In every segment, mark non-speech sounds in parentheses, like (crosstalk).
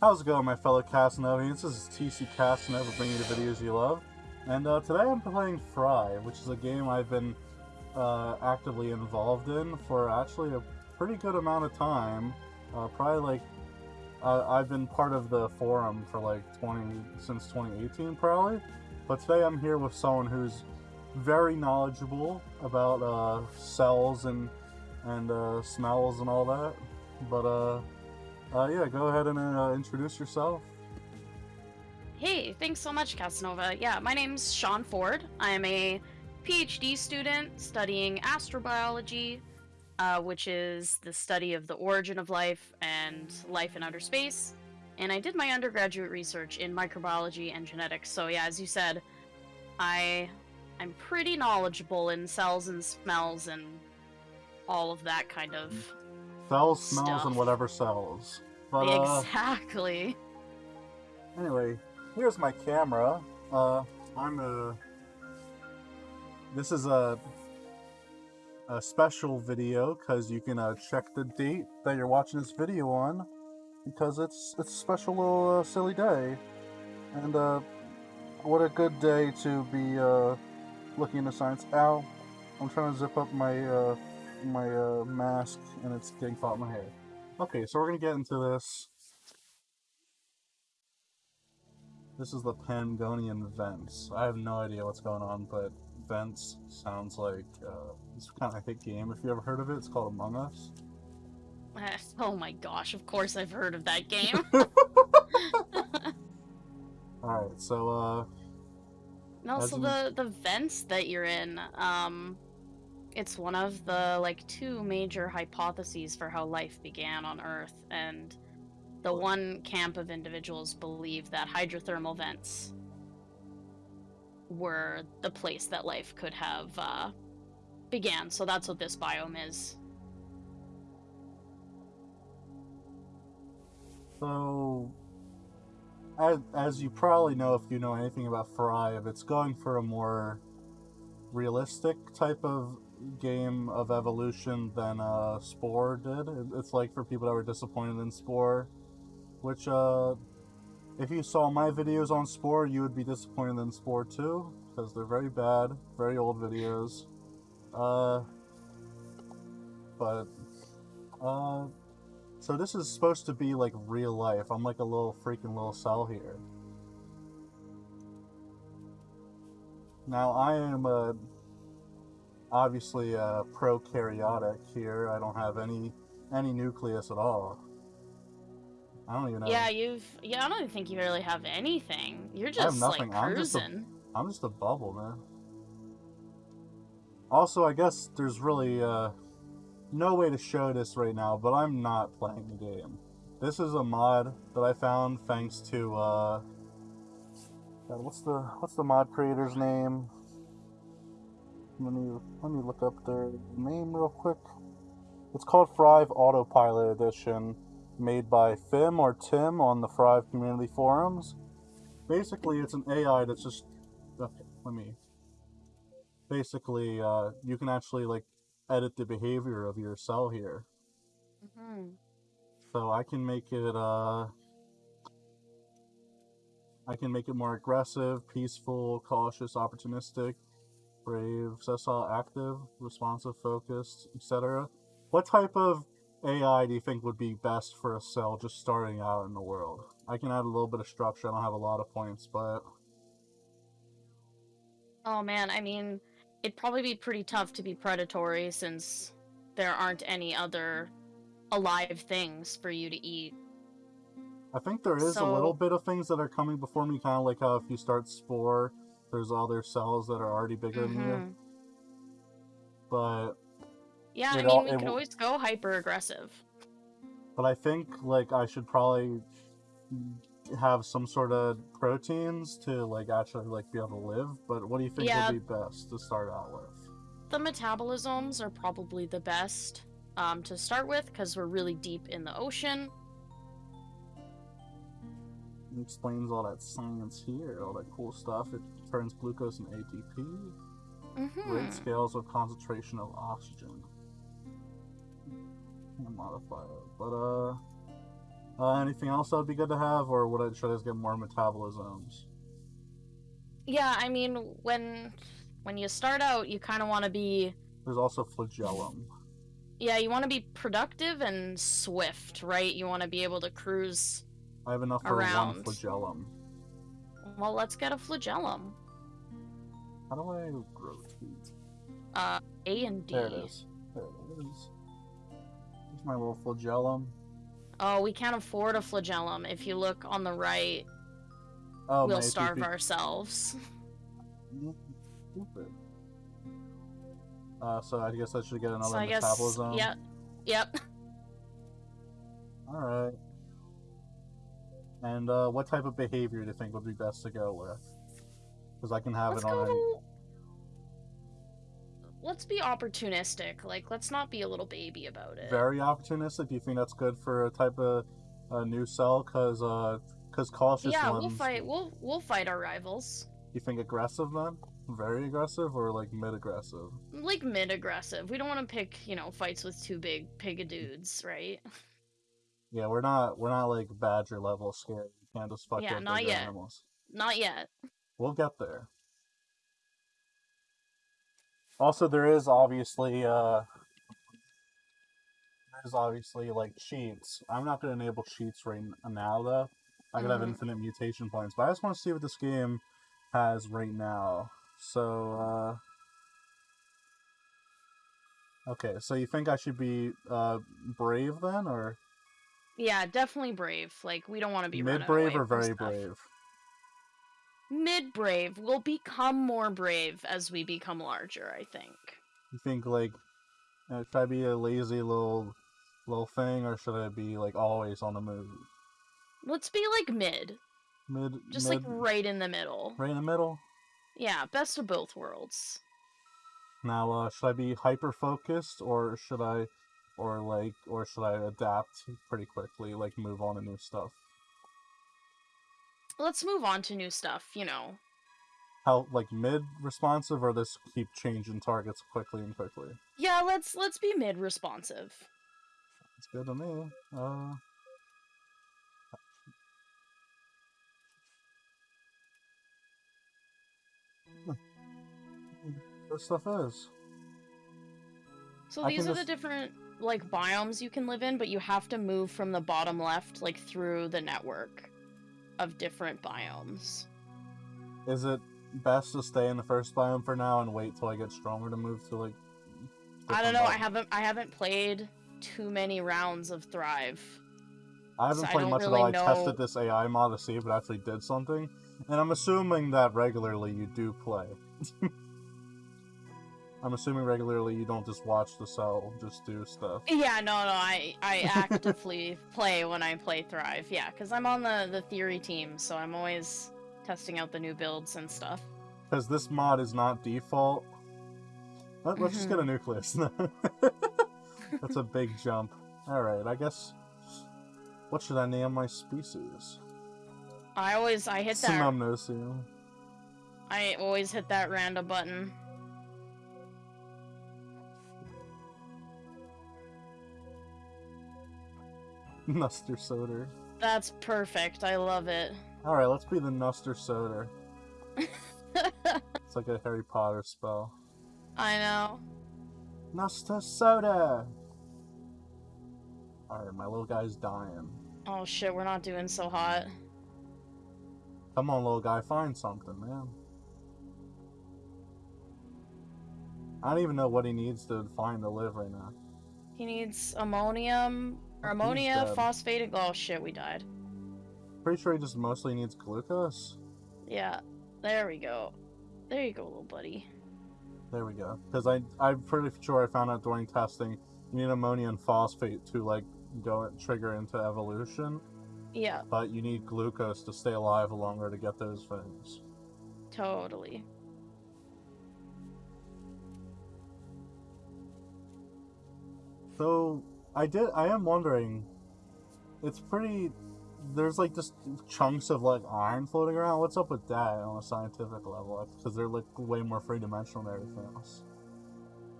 How's it going, my fellow Casanovians? This is TC Casanova bringing you the videos you love. And uh, today I'm playing Thrive, which is a game I've been uh, actively involved in for actually a pretty good amount of time. Uh, probably like, uh, I've been part of the forum for like 20, since 2018 probably. But today I'm here with someone who's very knowledgeable about uh, cells and, and uh, smells and all that. But uh, yeah, go ahead and uh, introduce yourself. Hey, thanks so much, Casanova. Yeah, my name's Sean Ford. I am a PhD student studying astrobiology, uh, which is the study of the origin of life and life in outer space. And I did my undergraduate research in microbiology and genetics. So yeah, as you said, I I'm pretty knowledgeable in cells and smells and all of that kind of Cells, smells, and whatever sells. But uh, exactly. anyway, here's my camera. Uh, I'm a. This is a a special video because you can uh, check the date that you're watching this video on because it's it's a special little uh, silly day, and uh, what a good day to be uh, looking into science. Ow! I'm trying to zip up my uh, my uh, mask and it's getting caught in my hair. Okay, so we're gonna get into this. This is the Pangonian Vents. I have no idea what's going on, but Vents sounds like uh, this kind of I think game. If you ever heard of it, it's called Among Us. (laughs) Oh my gosh, of course I've heard of that game. (laughs) (laughs) All right, so uh, And also As the the vents that you're in, um, it's one of the like two major hypotheses for how life began on Earth, and the one camp of individuals believe that hydrothermal vents were the place that life could have uh, began. So that's what this biome is. So, as, as you probably know, if you know anything about Thrive, it's going for a more realistic type of game of evolution than uh, Spore did. It's like for people that were disappointed in Spore, which, uh, if you saw my videos on Spore, you would be disappointed in Spore too, because they're very bad, very old videos. Uh, but, uh, so this is supposed to be like real life. I'm like a little freaking little cell here. Now I am uh, obviously uh, prokaryotic here. I don't have any any nucleus at all. I don't even know. Yeah, you've. Yeah, I don't even think you really have anything. You're just like nothing. I'm just a- cruising. I'm just a bubble, man. Also, I guess there's really uh, no way to show this right now, but I'm not playing the game. This is a mod that I found thanks to uh, God, what's the what's the mod creator's name? Let me let me look up their name real quick. It's called Thrive Autopilot Edition, made by Fim or Tim on the Thrive community forums. Basically, it's an AI that's just okay, let me basically uh, you can actually like edit the behavior of your cell here hmm so i can make it uh i can make it more aggressive peaceful cautious opportunistic brave sessile active responsive focused etc what type of ai do you think would be best for a cell just starting out in the world i can add a little bit of structure i don't have a lot of points but Oh man, I mean, it'd probably be pretty tough to be predatory since there aren't any other alive things for you to eat. I think there is a little bit of things that are coming before me, kind of like how if you start Spore, there's other cells that are already bigger than you. Mhm. But Yeah, I mean, all- we could always go hyper aggressive. but I think like I should probably have some sort of proteins to like actually like be able to live. But what do you think Yeah. would be best to start out with? The metabolisms are probably the best um, to start with because we're really deep in the ocean. It explains all that science here, all that cool stuff. It turns glucose into ATP. hmm Rate scales of concentration of oxygen. Can't modify it, but uh, Uh, anything else that would be good to have, or would I, should I just get more metabolisms? Yeah, I mean, when when you start out, you kind of want to be There's also flagellum. yeah, you want to be productive and swift, right? You want to be able to cruise. I have enough for one flagellum. Well, let's get a flagellum. How do I rotate? Uh, A and D. There it is. There it is. Here's my little flagellum. Oh, we can't afford a flagellum. If you look on the right, Oh, we'll starve ourselves. (laughs) Stupid. Uh, so I guess I should get another so I guess, metabolism. yep, yep. All right. And uh, what type of behavior do you think would be best to go with? Because I can have Let's it on. To... Let's be opportunistic. Like, let's not be a little baby about it. very opportunistic. Do you think that's good for a type of uh, new cell? Because uh, cause cautious yeah, ones. we'll fight. We'll we'll fight our rivals. You think aggressive then? Very aggressive or like mid aggressive? Like mid aggressive. We don't want to pick, you know, fights with two big pig dudes, right? (laughs) Yeah, we're not we're not like badger level scared. You can't just fuck Yeah, not yet. animals. Not yet. We'll get there. Also, there is obviously uh, there's obviously like cheats. I'm not gonna enable cheats right now though. I could have Mhm. infinite mutation points, but I just want to see what this game has right now. So, uh, okay. So you think I should be uh brave then, or Yeah, definitely brave. Like we don't want to be mid brave or very brave? Mid brave. We'll become more brave as we become larger. I think. You think like uh, should I be a lazy little little thing, or should I be like always on the move? Let's be like mid, Mid, just mid, like right in the middle. right in the middle. Yeah, best of both worlds. Now, uh, should I be hyper focused, or should I, or like, or should I adapt pretty quickly, like move on to new stuff? Let's move on to new stuff. You know. How like mid responsive, or this keep changing targets quickly and quickly? Yeah, let's let's be mid responsive. It's good to me. Uh, (laughs) this stuff is. So I these are the different like biomes you can live in, but you have to move from the bottom left like through the network of different biomes. Is it best to stay in the first biome for now and wait till I get stronger to move to like? I don't know. I haven't I haven't played too many rounds of Thrive. I haven't so played don't much really at all. I know- tested this AI mod to see if it actually did something, and I'm assuming that regularly you do play. (laughs) I'm assuming regularly you don't just watch the cell, just do stuff. Yeah, no, no. I I (laughs) actively play when I play Thrive. Yeah, because I'm on the the theory team, so I'm always testing out the new builds and stuff. Because this mod is not default. Let, us just get Mm-hmm. a nucleus. (laughs) That's a big jump. Alright, I guess. What should I name my species? I always I hit that Synumnosium. I always hit that random button. (laughs) Nuster Soder. That's perfect. I love it. Alright, let's be the Nuster Soder. (laughs) It's like a Harry Potter spell. I know. Nuster Soda! Alright, my little guy's dying. Oh shit, we're not doing so hot. Come on, little guy, find something, man. I don't even know what he needs to find to live right now. He needs ammonium ammonia, phosphatic. Oh shit, we died. Pretty sure he just mostly needs glucose. Yeah, there we go. There you go, little buddy. There we go. Because I, I'm pretty sure I found out during testing, you need ammonia and phosphate to like go trigger into evolution, Yeah, but you need glucose to stay alive longer to get those things. totally. So I did. I am wondering. It's pretty. There's like just chunks of like iron floating around. What's up with that on a scientific level? Because they're like way more three dimensional than everything else.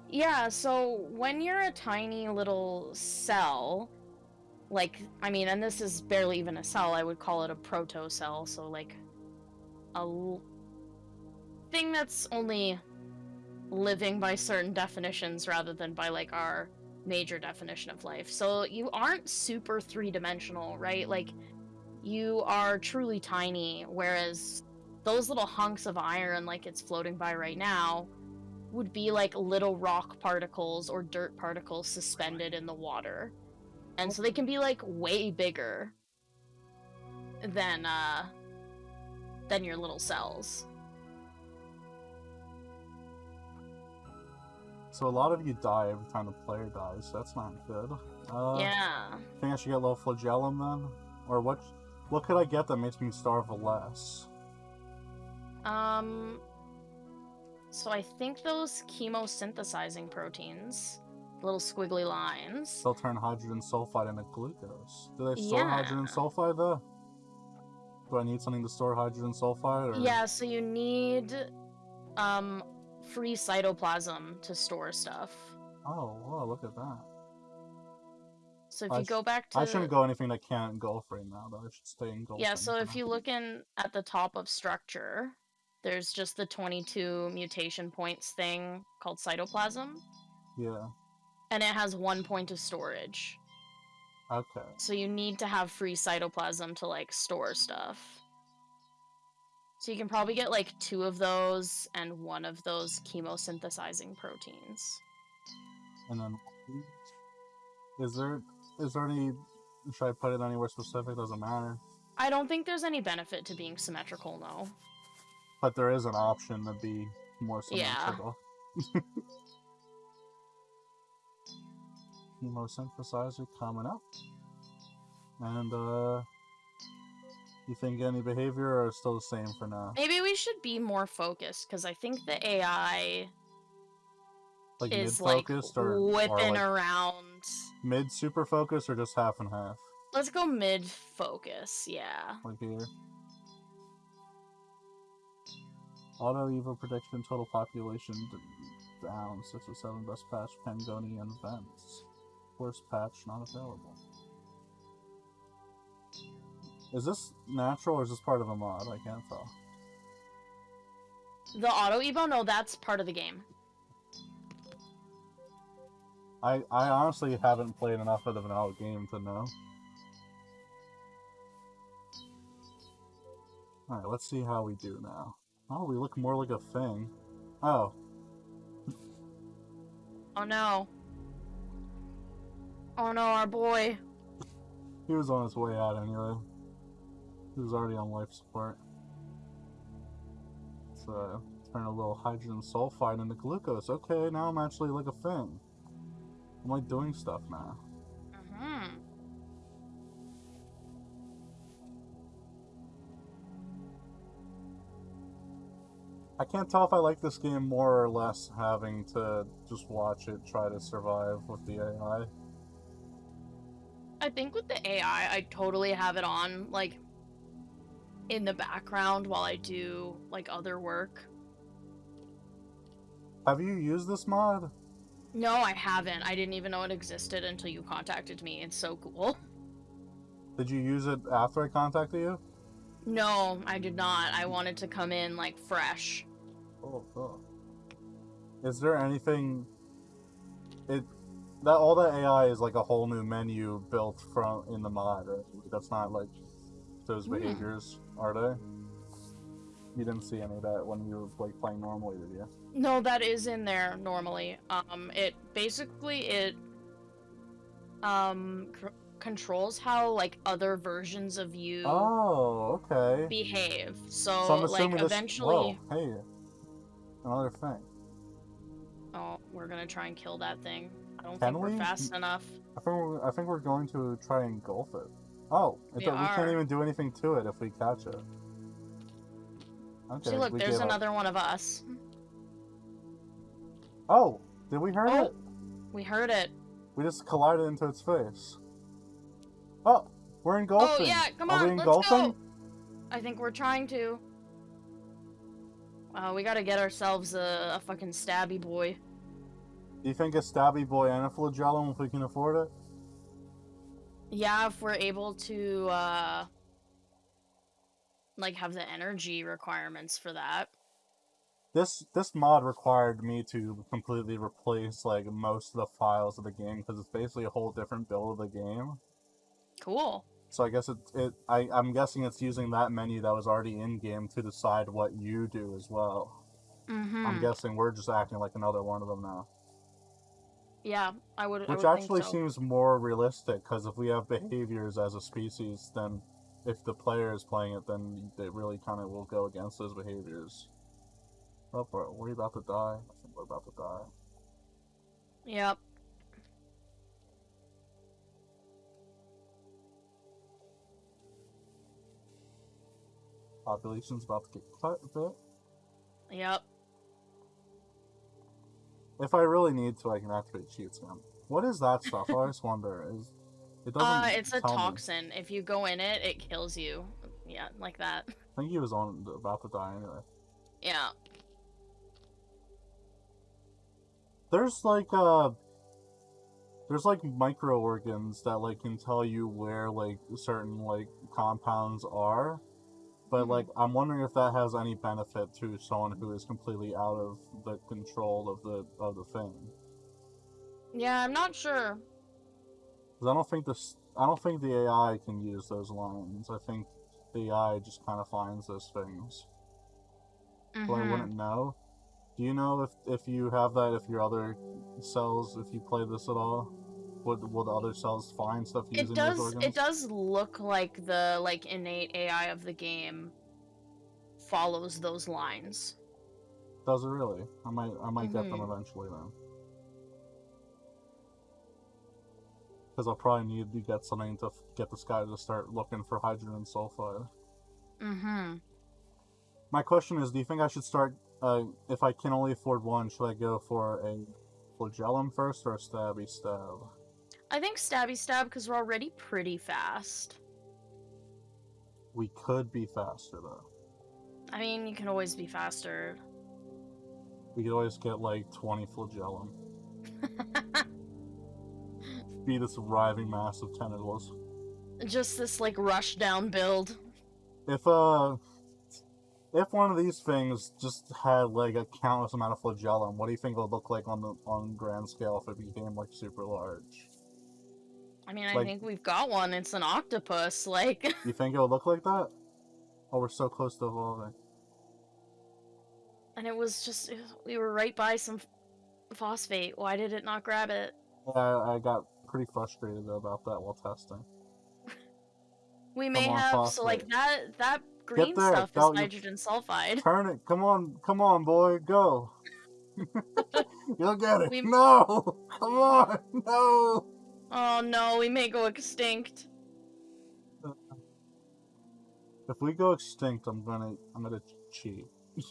Yeah, so when you're a tiny little cell, like I mean, and this is barely even a cell. I would call it a proto cell. So like a thing that's only living by certain definitions rather than by like our major definition of life. So you aren't super three dimensional, right? Like you are truly tiny, whereas those little hunks of iron, like it's floating by right now, would be like little rock particles or dirt particles suspended in the water. And so they can be like way bigger than uh than your little cells. So a lot of you die every time the player dies. That's not good. Uh, yeah. Think I should get a little flagellum then, or what? What could I get that makes me starve less? Um so I think those chemosynthesizing proteins, little squiggly lines. They'll turn hydrogen sulfide into glucose. Do they store hydrogen sulfide though? Do I need something to store hydrogen sulfide? Or... Yeah, so you need um free cytoplasm to store stuff. Oh, whoa, look at that. So if I you go back to I shouldn't go anything that can't engulf right now, though. I should stay engulfed. Yeah, so if you look in at the top of structure, there's just the 22 mutation points thing called cytoplasm, Yeah, and it has one point of storage. okay. So you need to have free cytoplasm to like store stuff. So you can probably get like two of those and one of those chemosynthesizing proteins. And then, is there is there any? Should I put it anywhere specific? Doesn't matter. I don't think there's any benefit to being symmetrical, no. But there is an option to be more symmetrical. Yeah. (laughs) Chemosynthesizer coming up. And uh you think any behavior or still the same for now? Maybe we should be more focused because I think the AI Like mid is like focused or, or whipping like around. mid super focus or just half and half? Let's go mid focus, yeah. Like here. Auto evo prediction total population down six or seven best patch Pangonian vents. Worst patch not available. Is this natural or is this part of a mod? I can't tell. The auto evo, no, that's part of the game. I I honestly haven't played enough of the vanilla game to know. Alright, let's see how we do now. Oh, we look more like a thing. Oh, (laughs) Oh no. Oh no, our boy. he was on his way out anyway. Was already on life support. So, turn a little hydrogen sulfide into glucose. Okay, now I'm actually like a thing. I'm like doing stuff now. hmm I can't tell if I like this game more or less having to just watch it try to survive with the AI. I think with the AI, I totally have it on, like, in the background while I do, like, other work. Have you used this mod? No, I haven't. I didn't even know it existed until you contacted me. It's so cool. Did you use it after I contacted you? No, I did not. I wanted to come in, like, fresh. Oh, cool. Is there anything? It that all that AI is like a whole new menu built from in the mod. Right? That's not like those Hmm. behaviors, are they? You didn't see any of that when you were like playing normally, did you? No, that is in there normally. Um, it basically it um controls how like other versions of you Oh, okay. behave. So, So I'm like this. eventually, Whoa, hey, another thing. oh, we're gonna try and kill that thing. I don't Can think we? we're fast enough. I think we're, I think we're going to try and engulf it. Oh, We we can't even do anything to it if we catch it. Okay. See, look, there's gave up. another one of us. Oh, did we hurt Oh. it? We heard it. We just collided into its face. Oh, we're engulfing. Oh yeah, come Are on, we let's go. I think we're trying to. Uh, we gotta get ourselves a, a fucking stabby boy. Do you think a stabby boy and a flagellum if we can afford it? Yeah, if we're able to uh like have the energy requirements for that. This this mod required me to completely replace like most of the files of the game because it's basically a whole different build of the game. Cool. So I guess it it I I'm guessing it's using that menu that was already in game to decide what you do as well. Mm-hmm. I'm guessing we're just acting like another one of them now, Yeah, I would. I which would actually so. seems more realistic because if we have behaviors as a species, then if the player is playing it, then it really kind of will go against those behaviors. Oh, we're, we're about to die. I think we're about to die. Yep. Population's about to get cut a bit. Yep. If I really need to, I can activate cheats again. What is that stuff? I always wonder. Is it doesn't? Uh, it's a tell me. toxin. If you go in it, it kills you. Yeah, like that. (laughs) I think he was on about to die anyway. Yeah. There's like uh there's like microorgans that like can tell you where like certain like compounds are. But Mhm. like I'm wondering if that has any benefit to someone who is completely out of the control of the of the thing. Yeah, I'm not sure. I don't think this I don't think the AI can use those lines. I think the AI just kind of finds those things. So I Mhm. wouldn't know. Do you know if if you have that if your other cells if you play this at all? Would will the other cells find stuff using It does. those organs? It does look like the like innate AI of the game follows those lines. Does it really? I might I might get them Mhm. eventually then. Because I'll probably need to get something to f- get this guy to start looking for hydrogen sulfide. Mm-hmm. My question is, do you think I should start? Uh, if I can only afford one, should I go for a flagellum first or a stabby stab? I think stabby stab because we're already pretty fast. We could be faster though. I mean, you can always be faster. We could always get like 20 flagellum. (laughs) Be this writhing mass of tentacles. Just this like rush down build. If uh, if one of these things just had like a countless amount of flagellum, what do you think it would look like on the on grand scale if it became like super large? I mean, I Like- think we've got one. It's an octopus. (laughs) Like, You think it would look like that? Oh, we're so close to evolving. and it was just we were right by some phosphate. Why did it not grab it? I, I got pretty frustrated about that while testing. (laughs) We may on, have so like that that green stuff is nitrogen sulfide. (laughs) Turn it! Come on, come on, boy, go! You'll get it. We- No, come on, no. Oh no, we may go extinct. If we go extinct, I'm gonna, I'm gonna cheat. (laughs)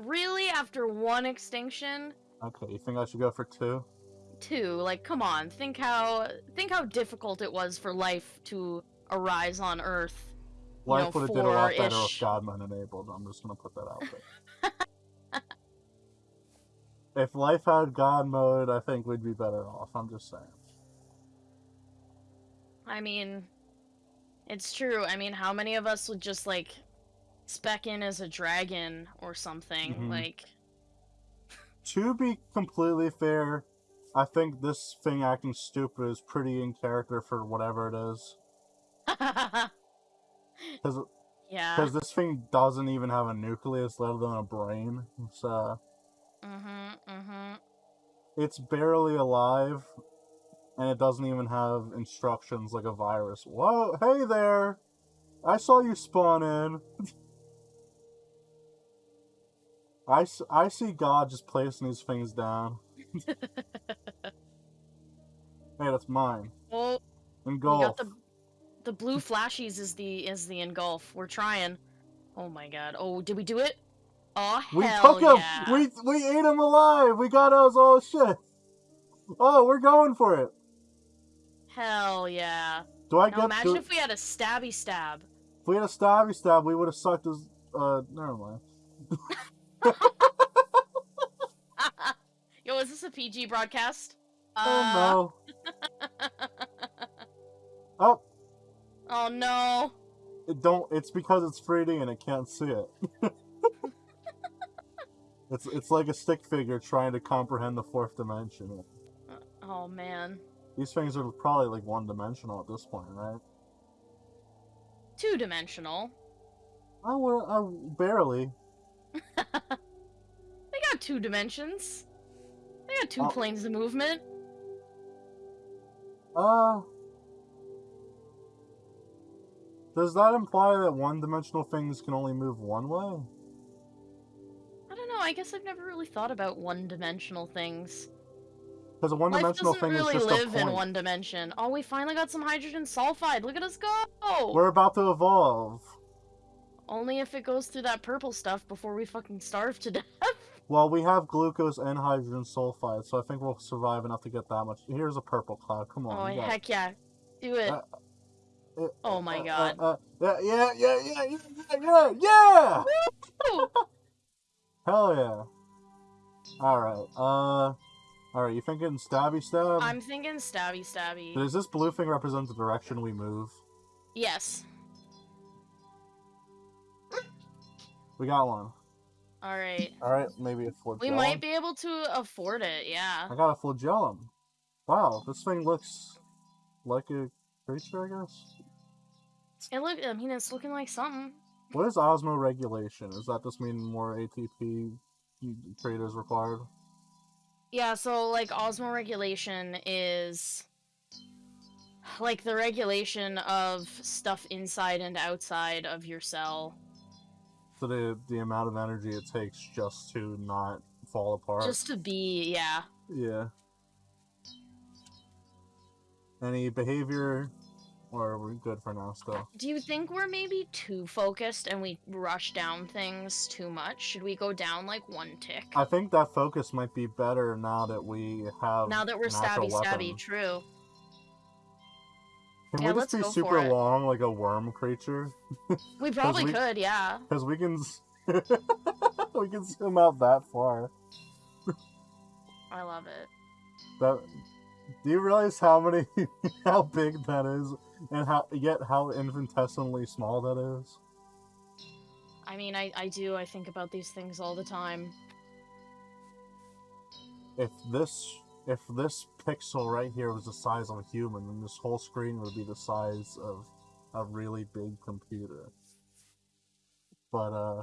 Really, after one extinction, Okay, you think I should go for two? two. Like, come on, think how think how difficult it was for life to arise on Earth. You know, Life would have did a lot better four-ish. Godman enabled. I'm just gonna put that out there. (laughs) if life had God mode, I think we'd be better off. I'm just saying. I mean, it's true. I mean, how many of us would just like spec in as a dragon or something? Mhm. Like, To be completely fair, I think this thing acting stupid is pretty in character for whatever it is. (laughs) Because yeah. because this thing doesn't even have a nucleus, let alone a brain. So Mhm. Mhm. it's barely alive, and it doesn't even have instructions like a virus. Whoa, hey there! I saw you spawn in. I, I see God just placing these things down. (laughs) hey, that's mine. Oh, we Engulf. got the the blue flashies is the is the engulf. We're trying. Oh my god. Oh, did we do it? Oh We hell took him. yeah. We we ate him alive. We got us all oh, shit. Oh, we're going for it. Hell yeah. Do I Now get? imagine do- if we had a stabby stab. if we had a stabby stab, we would have sucked his. Uh, never mind. (laughs) Yo, is this a PG broadcast? oh no. (laughs) Oh, Oh no. it don't. It's because it's 3D and it can't see it. (laughs) it's it's like a stick figure trying to comprehend the fourth dimension. Uh, Oh man. These things are probably like one dimensional at this point, right? Two dimensional. I would, I barely. (laughs) They got two dimensions. They got two Oh. planes of movement. Uh. Does that imply that one-dimensional things can only move one way? I don't know. I guess I've never really thought about one-dimensional things. Because a Life one-dimensional doesn't thing really is just a live in one dimension. Oh, we finally got some hydrogen sulfide. Look at us go! We're about to evolve. Only if it goes through that purple stuff before we fucking starve to (laughs) death. Well, we have glucose and hydrogen sulfide, so I think we'll survive enough to get that much. Here's a purple cloud. Come on. oh it. heck yeah, do it. Uh, Uh, oh my uh, god. Uh, uh, yeah, yeah, yeah, yeah, yeah, yeah, yeah! Hell yeah. Alright, uh... Alright, you thinking stabby stab? I'm thinking stabby stabby. Does this blue thing represent the direction we move? Yes. We got one. All right. Alright, maybe a flagellum. We might be able to afford it. Yeah. I got a flagellum. Wow, this thing looks like a creature, I guess? It look. I mean, it's looking like something. What is osmoregulation? Does that just mean more ATP creators required? Yeah. So like osmoregulation is like the regulation of stuff inside and outside of your cell. So the the amount of energy it takes just to not fall apart. Just to be. Yeah. Yeah. Any behavior, or are we good for now still? Do you think we're maybe too focused and we rush down things too much? Should we go down like one tick? I think that focus might be better now that we have. now that we're an actual stabby stabby, true. Can Yeah, we just be super long like a worm creature? (laughs) We (laughs) probably we- could, yeah. Because we can. (laughs) we can zoom out that far. I love it. That. Do you realize how many, how big that is, and how yet how infinitesimally small that is? I mean, I, I do. I think about these things all the time. If this if this pixel right here was the size of a human, then this whole screen would be the size of a really big computer. But uh,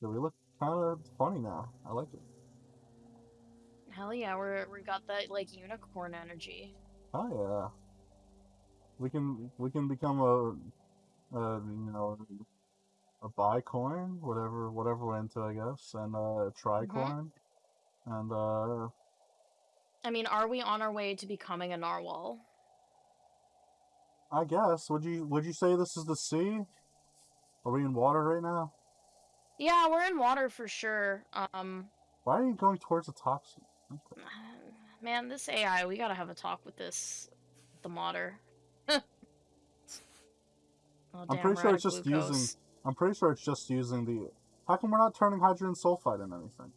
we look kind of funny now. I like it. Hell yeah, we're we got that like unicorn energy. Oh yeah. We can we can become a, a you know a buy bicoin, whatever whatever we're into, I guess, and uh, a tricoin, and uh, I mean, are we on our way to becoming a narwhal? I guess would you would you say this is the sea? Are we in water right now? Yeah, we're in water for sure. Um, Why are you going towards the toxin? Okay. (sighs) man, this AI, we gotta have a talk with this, the modder. (laughs) oh, I'm pretty sure it's just glucose. using- I'm pretty sure it's just using the. How come we're not turning hydrogen sulfide into anything?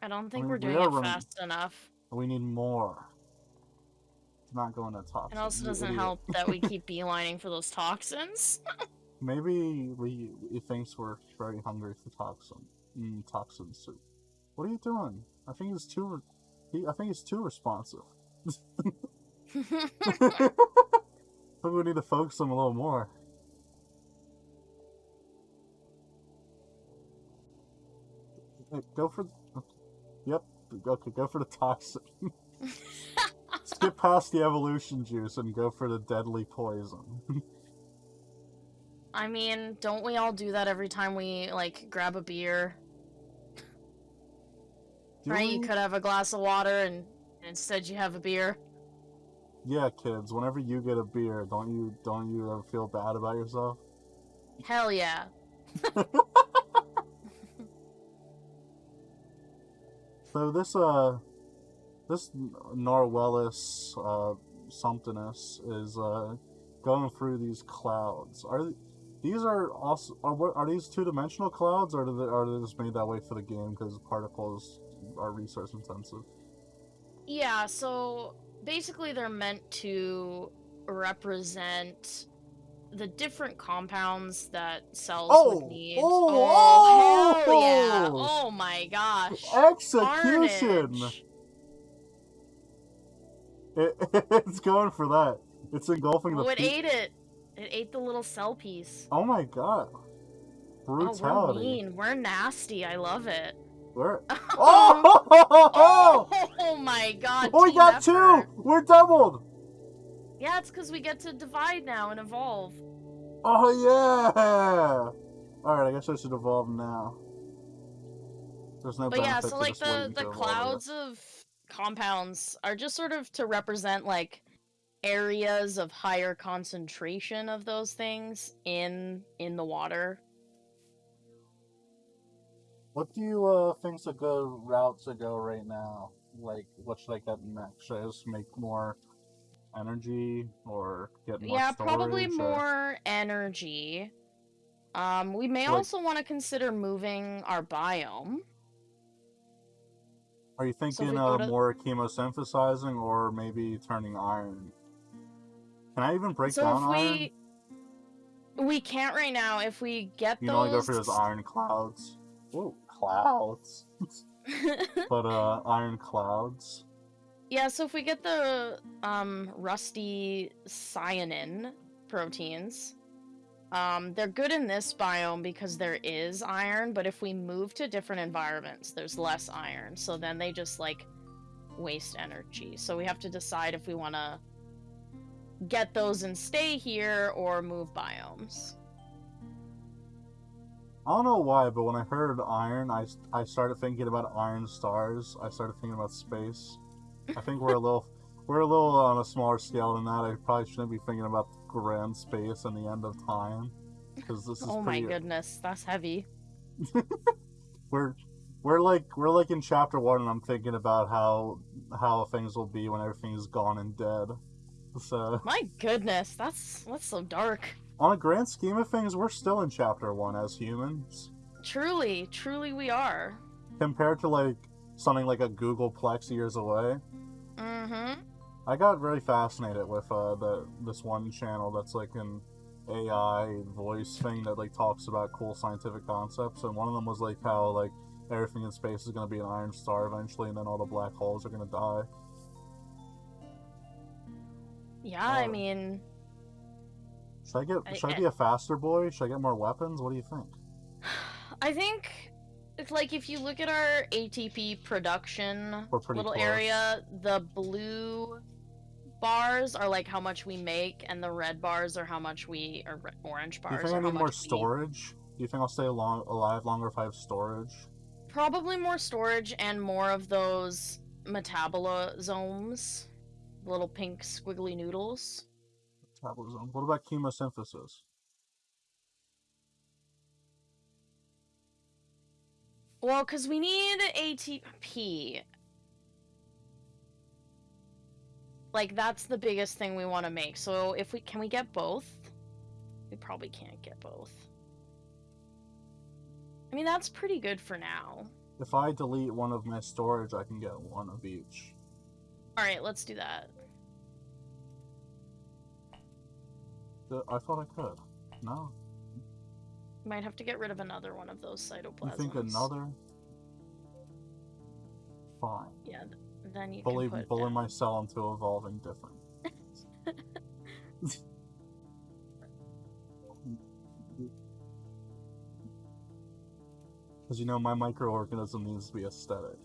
I don't think mean, we're doing are it running- fast enough. We need more. It's not going to toxin. It also doesn't idiot. help that we (laughs) keep beelining for those toxins. (laughs) Maybe we he thinks we're very hungry for toxin. Mm, toxin soup. What are you doing? I think it's too. He, I think he's too responsive. (laughs) I think we need to focus him a little more. Hey, Go for. Yep. Okay, go for the toxin. (laughs) Skip past the evolution juice and go for the deadly poison. (laughs) I mean, don't we all do that every time we like grab a beer? Right? You could have a glass of water and instead you have a beer. Yeah, kids. Whenever you get a beer, don't you don't you ever feel bad about yourself? Hell yeah. (laughs) So this uh, this Norwellus uh somethingness is uh going through these clouds. Are th- these are also are what are these two dimensional clouds or are they, are they just made that way for the game because particles are resource intensive? Yeah, so basically they're meant to represent the different compounds that cells Oh! would need. Oh, oh! oh, hell yeah! Oh! Oh my gosh! Execution! It, (laughs) it's going for that. It's engulfing the. Oh, it ate it. It ate the little cell piece. Oh my god. Oh, Brutality. we're mean. We're nasty. I love it. We're- (laughs) Oh, Oh! oh my god. Oh, we got two! We're doubled! Yeah, it's because we get to divide now and evolve. Oh yeah! Alright, I guess I should evolve now. There's no But yeah, so like the the to evolve, I clouds of compounds are just sort of to represent like areas of higher concentration of those things in in the water. What do you uh think's a good route to go right now? Like, what should I get next? Should I just make more energy or get more yeah, probably or- more energy. Um, we may Like- also want to consider moving our biome. Are you thinking we uh, to- more chemosynthesizing or maybe turning iron? Can I even break so down if iron? we we can't right now. If we get You can only go those, for those iron clouds. Whoa, clouds. (laughs) but uh, iron clouds. Yeah, so if we get the um rusty cyanin proteins, um they're good in this biome because there is iron, but if we move to different environments, there's less iron. So then they just like waste energy. So we have to decide if we want to get those and stay here or move biomes. I don't know why, but when I heard iron, I, I started thinking about iron stars. I started thinking about space. I think we're a little (laughs) we're a little on a smaller scale than that. I probably shouldn't be thinking about grand space and the end of time because this is Oh my goodness, that's heavy. (laughs) We're we're like we're like in chapter one, and I'm thinking about how how things will be when everything is gone and dead. So My goodness, that's that's so dark. On a grand scheme of things, we're still in chapter one as humans. Truly, truly we are. compared to like something like a googolplex years away. Mm-hmm. I got really fascinated with uh, the this one channel that's like an AI voice thing that like talks about cool scientific concepts, and one of them was like how like everything in space is gonna be an iron star eventually, and then all the black holes are gonna die. Yeah, I Uh, mean, Should I get? I- should I be a faster boy? Should I get more weapons? What do you think? (sighs) I think it's like if you look at our ATP production little close. area, the blue bars are like how much we make, and the red bars are how much we or orange Do you think I need more storage? Do you think I'll stay along, alive longer if I have storage? Probably more storage and more of those metabolosomes, little pink squiggly noodles. Metabolism. What about chemosynthesis? Well, because we need ATP. Like that's the biggest thing we want to make. So if we can we get both? We probably can't get both. I mean that's pretty good for now. If I delete one of my storage, I can get one of each. All right, let's do that. Uh, I thought I could. No. Might have to get rid of another one of those You cytoplasms. think another? Fine. Yeah. th- Then you Bully, can put bully my cell into evolving different. (laughs) Because you know, my microorganism needs to be aesthetic.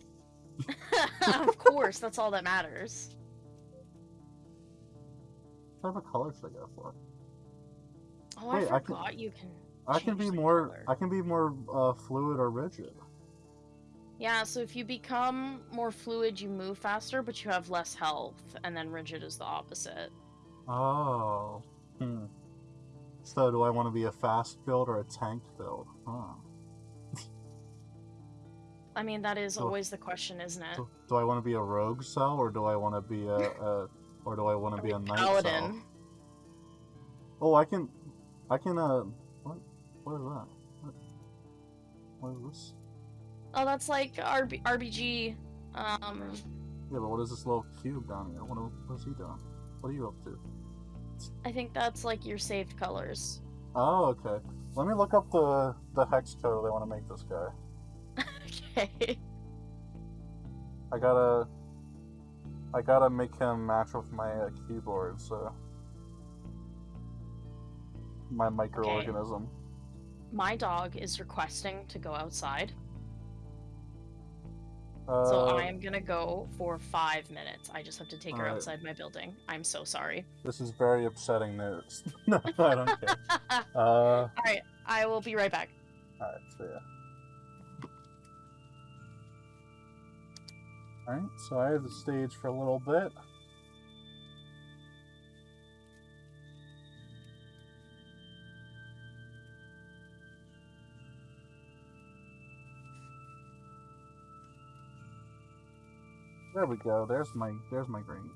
(laughs) of course, that's all that matters. What type of color should I go for? Oh, Wait, I I can- you can. I can be more. color. I can be more uh, fluid or rigid. Yeah, so if you become more fluid, you move faster, but you have less health, and then rigid is the opposite. Oh. Hmm. So, do I want to be a fast build or a tank build? Huh. I mean, that is So- always the question, isn't it? Do, do I want to be a rogue cell or do I want to be a, a or do I want to be a knight cell? Paladin. Oh, I can, I can. Uh, what? What is that? What, what is this? Oh, that's like RB- RBG. Um, Yeah, but what is this little cube down here? What, what is he doing? What are you up to? I think that's like your saved colors. Oh, okay. Let me look up the the hex code they want to make this guy. (laughs) okay. I gotta I gotta make him match with my uh, keyboard, so my microorganism. My dog is requesting to go outside, Uh, so I am gonna go for five minutes. I just have to take her Alright. outside my building. I'm so sorry. This is very upsetting news. (laughs) no, I don't care. (laughs) Uh, Alright, I will be right back. alright, so yeah. Alright, so I have the stage for a little bit. There we go. There's my there's my green.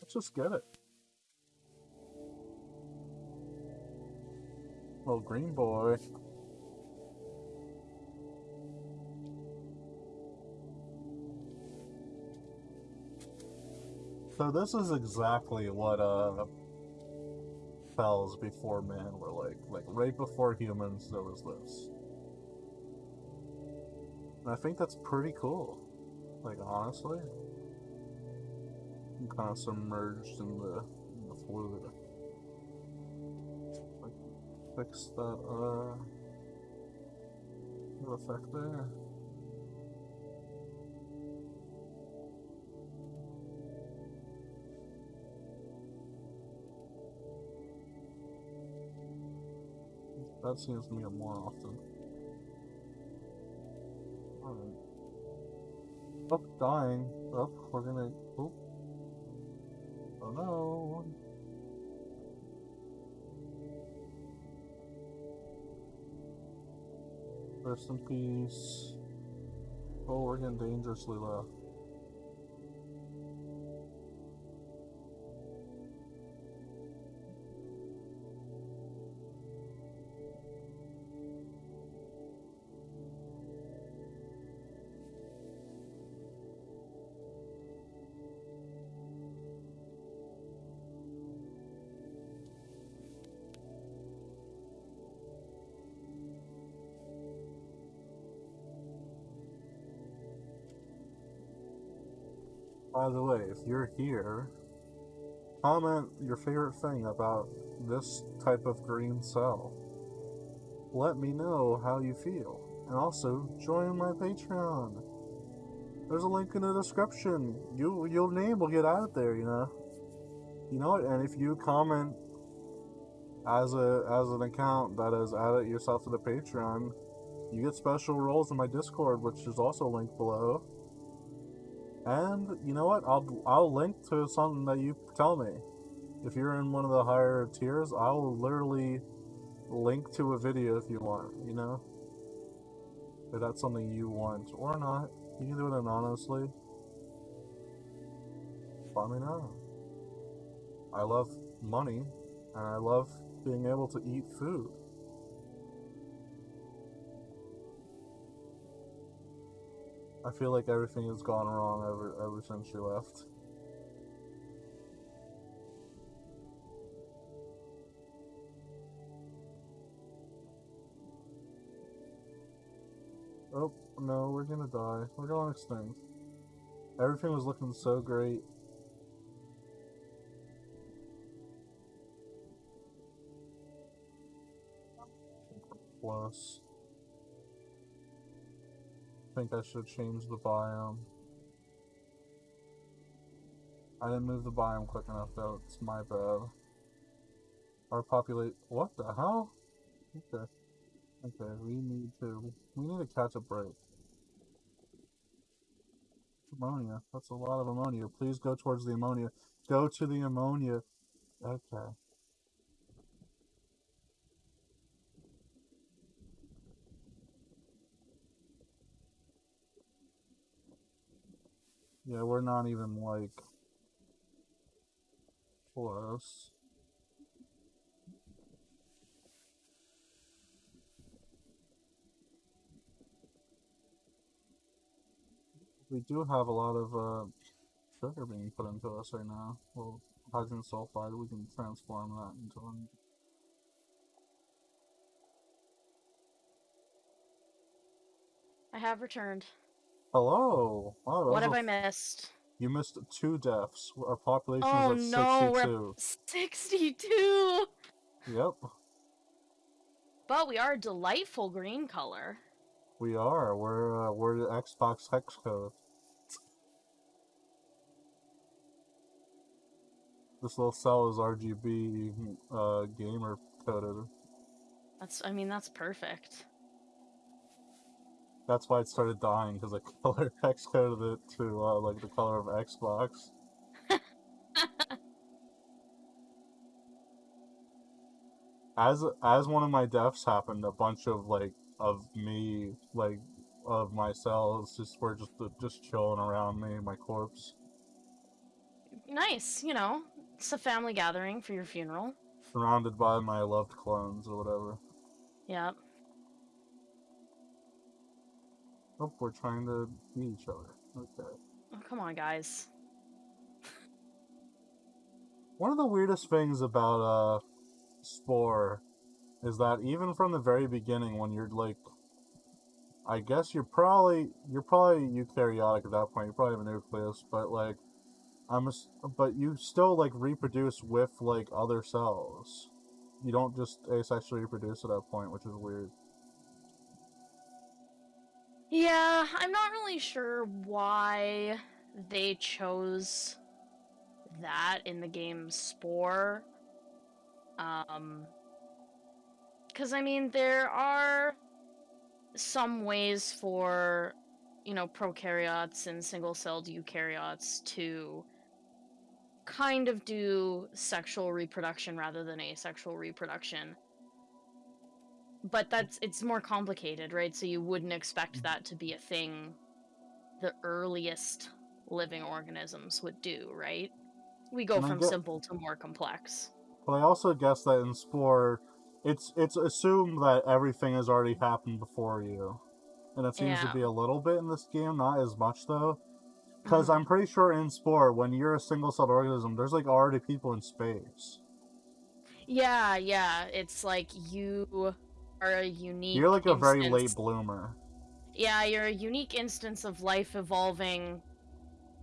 Let's just get it. Little green boy. So this is exactly what uh fells before man were like. Like right before humans there was this. And I think that's pretty cool. Like honestly. I'm kind of submerged in the, in the fluid. Like, fix that uh little effect there. That seems to me more often. Alright. Oh, dying. Oh, we're gonna. Oh. Oh no. Rest in peace. Oh, we're getting dangerously low. By the way, if you're here, comment your favorite thing about this type of green cell. Let me know how you feel. And also, join my Patreon. There's a link in the description. You, your name will get out there, you know. You know what? And if you comment as a as an account that has added yourself to the Patreon, you get special roles in my Discord, which is also linked below. And you know what? I'll I'll link to something that you tell me. If you're in one of the higher tiers, I'll literally link to a video if you want, you know? If that's something you want or not. You can do it anonymously. Let me know. I love money and I love being able to eat food. I feel like everything has gone wrong ever ever since you left. Oh no, we're gonna die. We're going extinct. Everything was looking so great. Plus, think I should change the biome. I didn't move the biome quick enough though, it's my bad. Our populate- what the hell? Okay. Okay, we need to- we need to catch a break. Ammonia, that's a lot of ammonia. Please go towards the ammonia. Go to the ammonia. Okay. Yeah, we're not even like close. We do have a lot of uh, sugar being put into us right now. Well, hydrogen sulfide, we can transform that into an I have returned. Hello. Wow, What have I missed? You missed two deaths. Our population Oh is at no, 62. we're (laughs) 62. Yep, But we are a delightful green color. we are. We're uh, we're the Xbox hex code. This little cell is RGB uh, gamer coded. That's I mean that's perfect. That's why it started dying because I (laughs) color hex coded it to uh, like the color of Xbox. as as one of my deaths happened, a bunch of like of me like of my cells just were just just chilling around me, my corpse, Nice, you know. It's a family gathering for your funeral. surrounded by my loved clones or whatever. Yep. Oh, we're trying to meet each other. Okay. Oh, come on, guys. One of the weirdest things about uh Spore is that even from the very beginning when you're like I guess you're probably you're probably eukaryotic at that point, you probably have a nucleus, but like I'm a but you still like reproduce with like other cells. You don't just asexually reproduce at that point, which is weird. Yeah, I'm not really sure why they chose that in the game Spore. Um, because I mean, there are some ways for, you know, prokaryotes and single celled eukaryotes to kind of do sexual reproduction rather than asexual reproduction. But that's it's more complicated, right? So you wouldn't expect that to be a thing the earliest living organisms would do, right? We go from get- simple to more complex. But I also guess that in Spore, it's it's assumed that everything has already happened before you, and it seems to be a little bit in this game, not as much though. Because Mhm. I'm pretty sure in Spore, when you're a single-celled organism, there's like already people in space. Yeah, yeah. It's like you are a unique. You're like a very late bloomer. Yeah, you're a unique instance of life evolving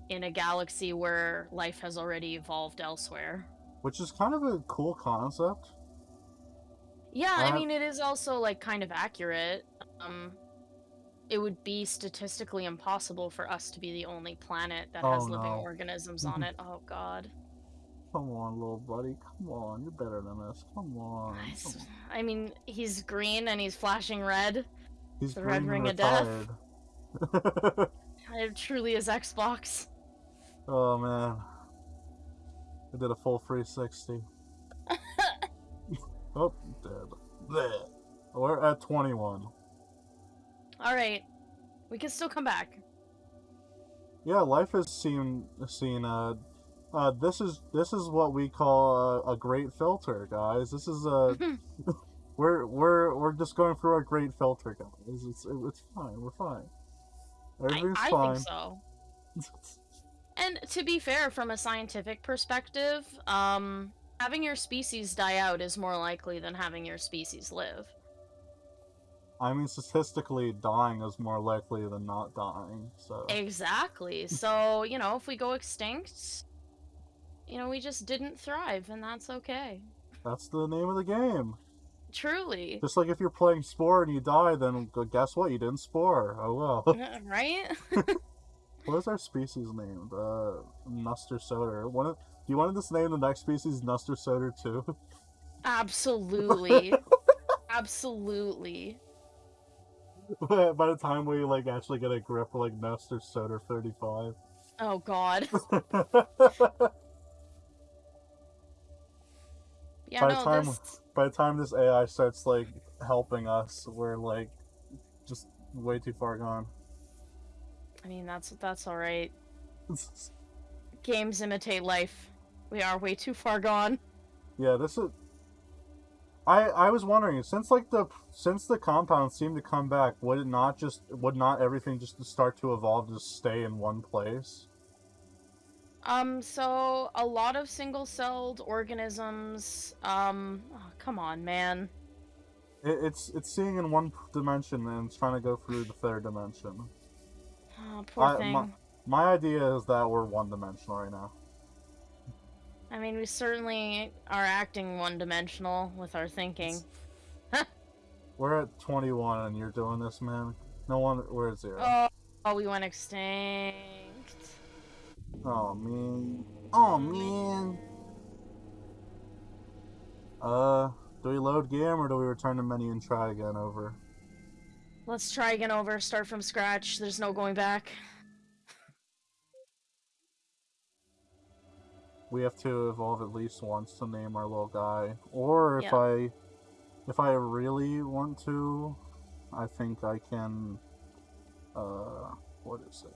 in a galaxy where life has already evolved elsewhere. Which is kind of a cool concept. Yeah, Uh, I mean it is also like kind of accurate. Um it would be statistically impossible for us to be the only planet that has Oh, living no. organisms on (laughs) it. Oh god. Come on, little buddy. Come on, you're better than this. Come on. I come on. I mean, he's green and he's flashing red. He's the red green and ring of death. (laughs) It truly is Xbox. oh man. I did a full 360. (laughs) oh, dead. Bleh. We're at 21. All right. We can still come back. Yeah, life has seen seen uh uh this is this is what we call a, a great filter, guys. This is uh (laughs) (laughs) we're we're we're just going through a great filter, guys. It's it's fine. We're fine. I, Everything's I fine. think so. (laughs) And to be fair, from a scientific perspective, um, having your species die out is more likely than having your species live. I mean, statistically, dying is more likely than not dying. So Exactly. So, you know, if we go extinct, you know, we just didn't thrive, and that's okay. that's the name of the game. Truly. Just like if you're playing Spore and you die, then guess what? You didn't Spore. Oh well. Uh, (laughs) right? (laughs) what is our species named? Uh, Nuster Soder. One of, do you want to just name the next species Nuster Soder too? (laughs) Absolutely. Absolutely. By the time we like actually get a grip, like Nuster Soder 35. Oh god. Yeah, By the no, time- this By the time this AI starts like helping us, we're like just way too far gone. I mean, that's that's all right. (laughs) Games imitate life. We are way too far gone. Yeah, this is. I I was wondering since like the since the compound seemed to come back, would it not just would not everything just start to evolve to stay in one place? Um, so a lot of single-celled organisms, um, oh, come on, man. It, it's it's seeing in one dimension and it's trying to go through the third dimension. Oh, poor I- thing. my- My idea is that we're one dimensional right now. I mean, we certainly are acting one-dimensional with our thinking. (laughs) We're at twenty one and you're doing this, man. No one, we're at zero. Oh, oh, we went extinct. Oh man. Oh man. Uh, do we load game or do we return to menu and try again over? Let's try again over, start from scratch. There's no going back. We have to evolve at least once to name our little guy. Or if Yeah. I if I really want to, I think I can uh what is it?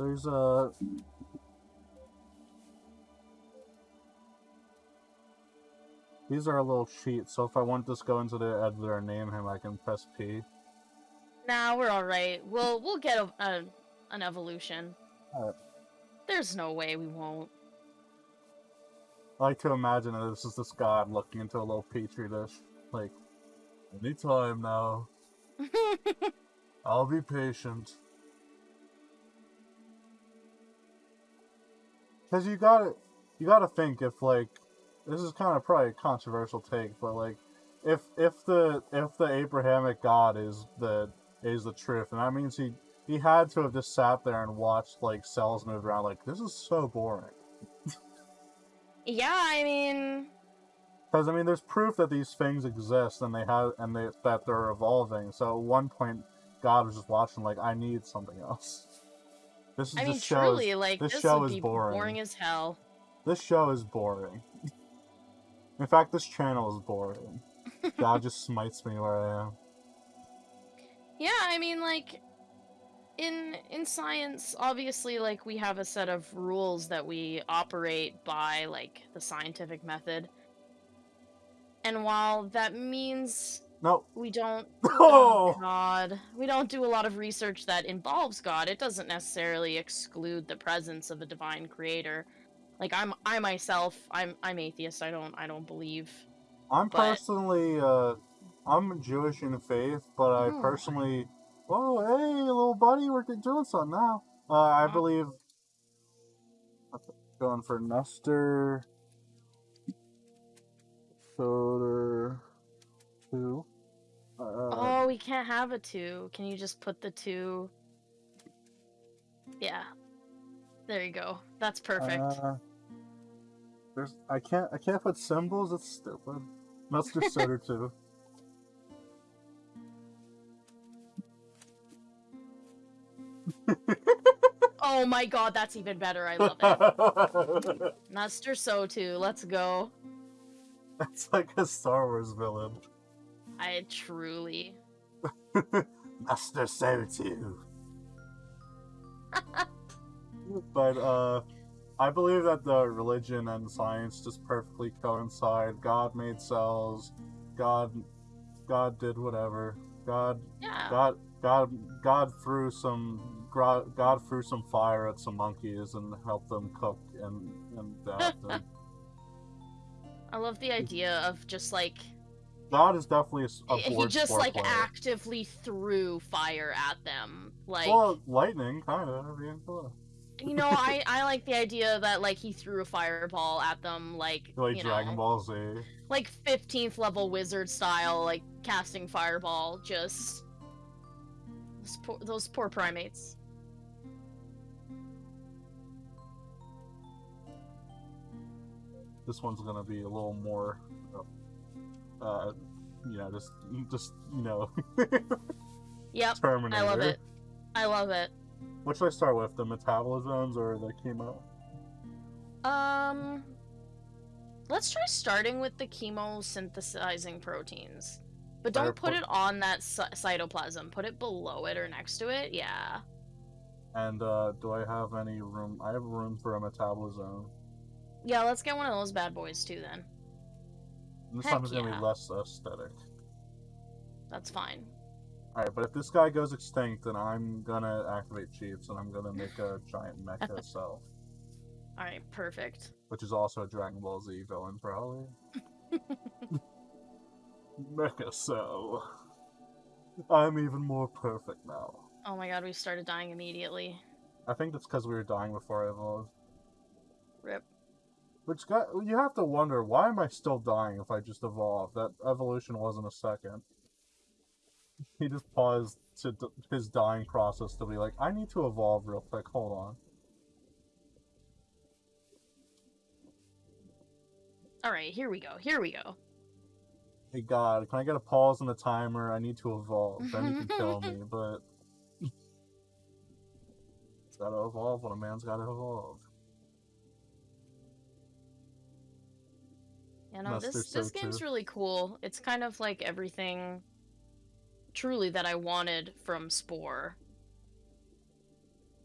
There's a These are a little cheat, so if I want to just go into the editor and name him, I can press P. Nah, we're all right. We'll we'll get a, a an evolution. Alright. There's no way we won't. I like to imagine that this is this god looking into a little petri dish. Like, anytime now. (laughs) I'll be patient. Cause you gotta, you gotta think if like, this is kind of probably a controversial take, but like, if if the if the Abrahamic God is the is the truth, and that means he he had to have just sat there and watched like cells move around. Like this is so boring. yeah, I mean, Because I mean, there's proof that these things exist and they have and they that they're evolving. So at one point, God was just watching, like, I need something else. This is I mean, this show truly, is, like this this, show would is be boring. as hell. this show is boring. In fact, this channel is boring. God just (laughs) smites me where I am. Yeah, I mean, like in in science, obviously, like we have a set of rules that we operate by, like the scientific method. And while that means No. we don't (laughs) Oh! God. We don't do a lot of research that involves God. It doesn't necessarily exclude the presence of a divine creator. Like I'm I myself, I'm I'm atheist. I don't I don't believe. I'm But- personally, uh, I'm Jewish in faith, but I Oh. personally, oh, hey, little buddy, we're doing something now. Uh, I Mhm. believe, going for Nuster, Soder, can't have a 2. Can you just put the 2 Yeah. There you go. That's perfect. Uh, there's, I can't, I can't put symbols. It's stupid. Nuster (laughs) Soder two. (laughs) oh my god, that's even better. I love it. (laughs) Nuster So too. Let's go. That's like a Star Wars villain. I truly (laughs) Master Sotu. (laughs) but uh I believe that the religion and science just perfectly coincide. God made cells. God God did whatever. God Yeah. God God God threw some God threw some fire at some monkeys and helped them cook and and that. (laughs) and I love the idea of just like God is definitely a a, he just like player. actively threw fire at them. Like well, lightning, kind of. I mean, come you know, I (laughs) I like the idea that like he threw a fireball at them, like like you Dragon know, Ball Z. like 15th level wizard style, like casting fireball. Just those poor, those poor primates. This one's gonna be a little more, uh, you know, just, just you know, (laughs) Yep, Terminator. I love it. I love it. What should I start with? The metabolosomes or the chemo? Um, let's try starting with the chemosynthesizing proteins, but don't put it on that cy- cytoplasm. Put it below it or next to it. Yeah. And uh, do I have any room? I have room for a metabolosome. Yeah, let's get one of those bad boys too then. This Heck time it's gonna be less aesthetic. That's fine. Alright, but if this guy goes extinct, then I'm gonna activate cheats and I'm gonna make a (laughs) giant mecha cell. All right, perfect. Which is also a Dragon Ball Z villain, probably. (laughs) mecha cell. I'm even more perfect now. Oh my god, we started dying immediately. I think that's because we were dying before I evolved. Rip. Which got you have to wonder why am I still dying if I just evolved? That evolution wasn't a second. He just paused to d- his dying process to be like, I need to evolve real quick. Hold on. All right, here we go. Here we go. Hey God, can I get a pause on the timer? I need to evolve. Then you can (laughs) kill me, but it's (laughs) gotta evolve when a man's gotta evolve. You know, Must this so, this game's too. really cool. It's kind of like everything truly that I wanted from Spore.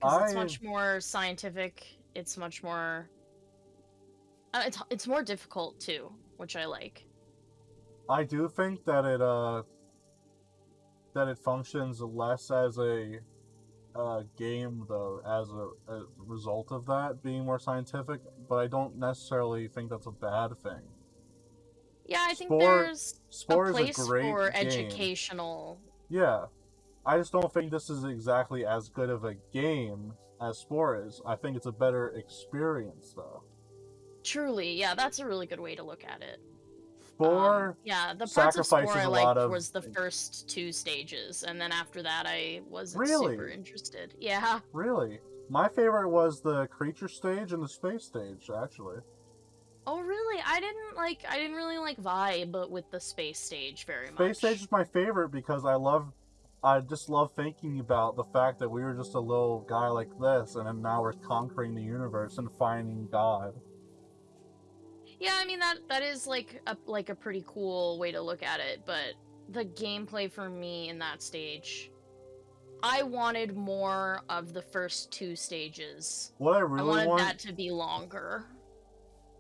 'Cause it's I- much more scientific. It's much more uh, it's it's more difficult too, which I like. I do think that it uh that it functions less as a uh, game though as a, a result of that being more scientific, but I don't necessarily think that's a bad thing. Yeah, I think Spore- there's Spore a is place a great for game. educational. Yeah. I just don't think this is exactly as good of a game as Spore is. I think it's a better experience though. Truly, yeah, that's a really good way to look at it. Spore Um, yeah, the parts of Spore I liked of- was the first two stages, and then after that I wasn't Really? super interested. Yeah. really my favorite was the creature stage and the space stage actually. Oh really? I didn't like. I didn't really like vibe but with the space stage very much. Space Stage is my favorite because I love, I just love thinking about the fact that we were just a little guy like this, and then now we're conquering the universe and finding God. Yeah, I mean that that is like a like a pretty cool way to look at it, but the gameplay for me in that stage, I wanted more of the first two stages. What I I really wanted want, that to be longer.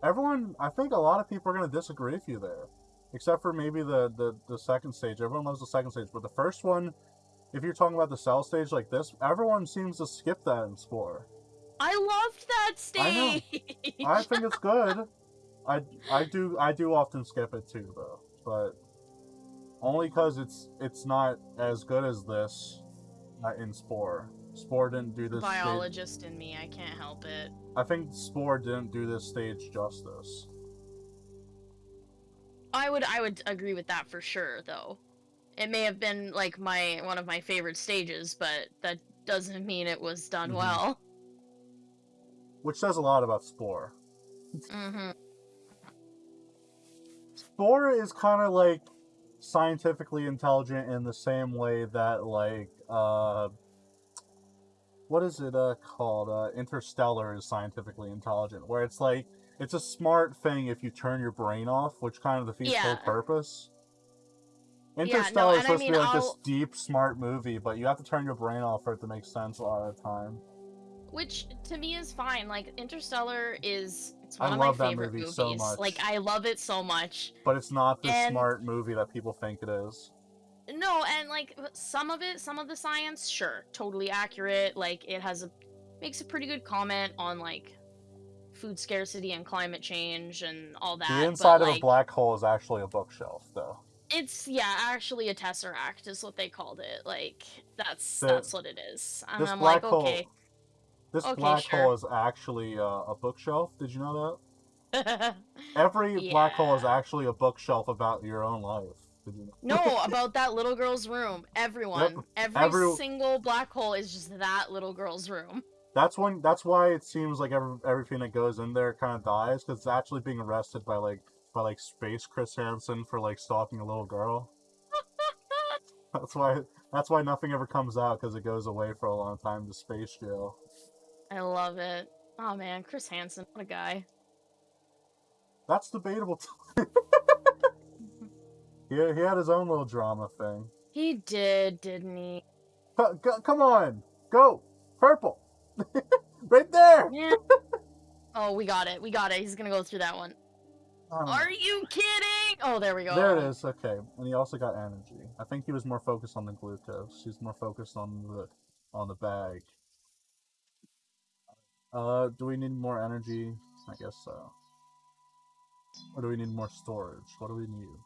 Everyone, I think a lot of people are going to disagree with you there, except for maybe the, the the second stage. Everyone loves the second stage, but the first one, if you're talking about the cell stage like this, everyone seems to skip that in Spore. I loved that stage. I. I think it's good. I I do I do often skip it too though, but only because it's it's not as good as this uh, in Spore. Spore didn't do this. Stage, Biologist in me, I can't help it. I think Spore didn't do this stage justice. I would I would agree with that for sure though. It may have been like my one of my favorite stages, but that doesn't mean it was done Mhm. well. Which says a lot about Spore. hmm Spore is kind of like scientifically intelligent in the same way that like uh what is it uh called uh interstellar is scientifically intelligent where it's like it's a smart thing if you turn your brain off which kind of defeats the Yeah. whole purpose no, interstellar is and I supposed to be like this I'll- deep smart movie but you have to turn your brain off for it to make sense a lot of the time Which to me is fine. Like Interstellar is it's I one of love my that favorite movie movies. so much. Like I love it so much. but it's not the And- smart movie that people think it is No, and like some of it, some of the science, sure, totally accurate. Like it has a makes a pretty good comment on like food scarcity and climate change and all that. the inside but, of like, a black hole is actually a bookshelf though It's yeah, actually a tesseract is what they called it. Like that's The- that's what it is. And this I'm black like, hole. okay. This Okay, black sure. hole is actually uh, a bookshelf. Did you know that? (laughs) Every black hole is actually a bookshelf about your own life. Did you know? no, about that little girl's room. Everyone, every every- single black hole is just that little girl's room. That's when. That's why it seems like every, everything that goes in there kind of dies because it's actually being arrested by like by like space Chris Hansen for like stalking a little girl. (laughs) That's why. That's why nothing ever comes out because it goes away for a long time to space jail. I love it. Oh man, Chris Hansen, what a guy. That's debatable. (laughs) He, he had his own little drama thing. He did, didn't he? Co- come on, go purple, (laughs) right there. Yeah. oh, we got it. We got it. He's gonna go through that one. Um, Are you kidding? Oh, there we go. There it is. Okay, and he also got energy. I think he was more focused on the glucose. He's more focused on the on the bag. Uh, do we need more energy? I guess so. Or do we need more storage? What do we need?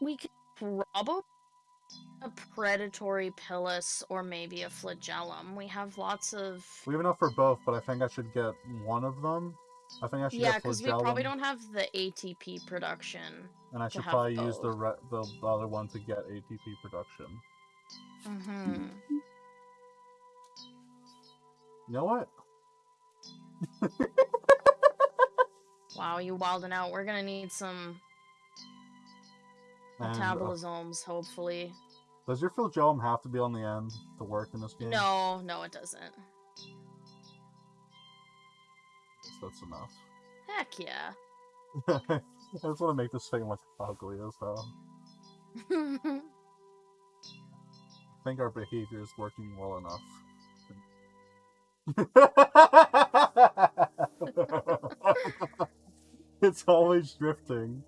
We could probably a predatory pilus or maybe a flagellum. We have lots of We have enough for both, but I think I should get one of them. I think I should yeah, because we probably don't have the ATP production. and I should probably use the re- the other one to get ATP production. Mm-hmm. You know what? (laughs) Wow, you wilding out. We're gonna need some And, uh, hopefully. does your flagellum have to be on the end to work in this game? No, no, it doesn't. Guess that's enough. Heck yeah. (laughs) I just want to make this thing look ugly as hell. (laughs) I think our behavior is working well enough. (laughs) it's always drifting.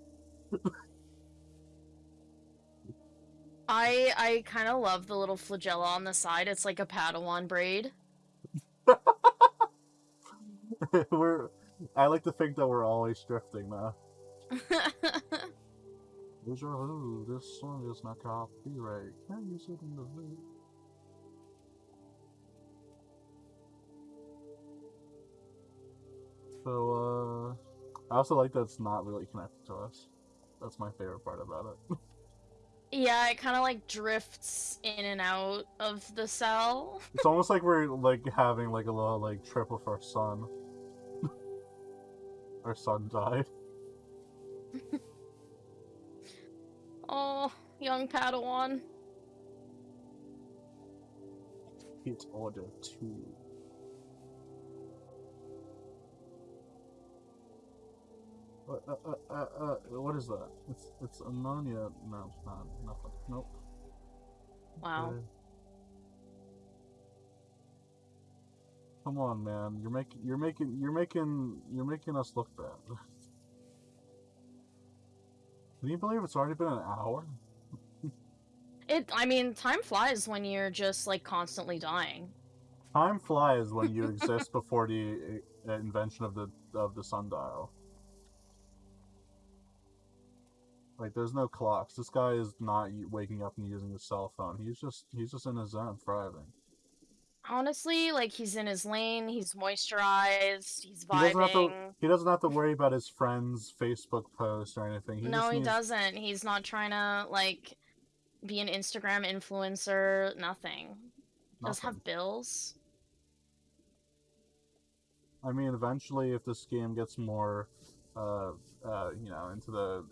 I I kind of love the little flagella on the side. It's like a Padawan braid. (laughs) we're. I like to think that we're always drifting now. Deja vu, this song is not copyright. Can't use it in the video. So, uh, I also like that it's not really connected to us. That's my favorite part about it. (laughs) yeah, it kind of like drifts in and out of the cell. (laughs) It's almost like we're like having like a little like trip with our son. (laughs) our son died. (laughs) Oh, young Padawan. It's order two. Uh, uh, uh, uh, what is that? It's it's ammonia. No, it's not. Nothing. Nope. Wow. Okay. Come on, man. You're making you're making you're making you're making us look bad. Can you believe it's already been an hour? It. I mean, time flies when you're just like constantly dying. Time flies when you (laughs) exist before the uh, invention of the of the sundial. Like, there's no clocks. This guy is not waking up and using his cell phone. He's just he's just in his zone, thriving. Honestly, like he's in his lane. He's moisturized. He's He doesn't have to. vibing. He doesn't have to worry about his friends' Facebook posts or anything. He no, he needs- doesn't. He's not trying to like be an Instagram influencer. Nothing. Does have bills. I mean, eventually, if this game gets more, uh, uh, you know, into the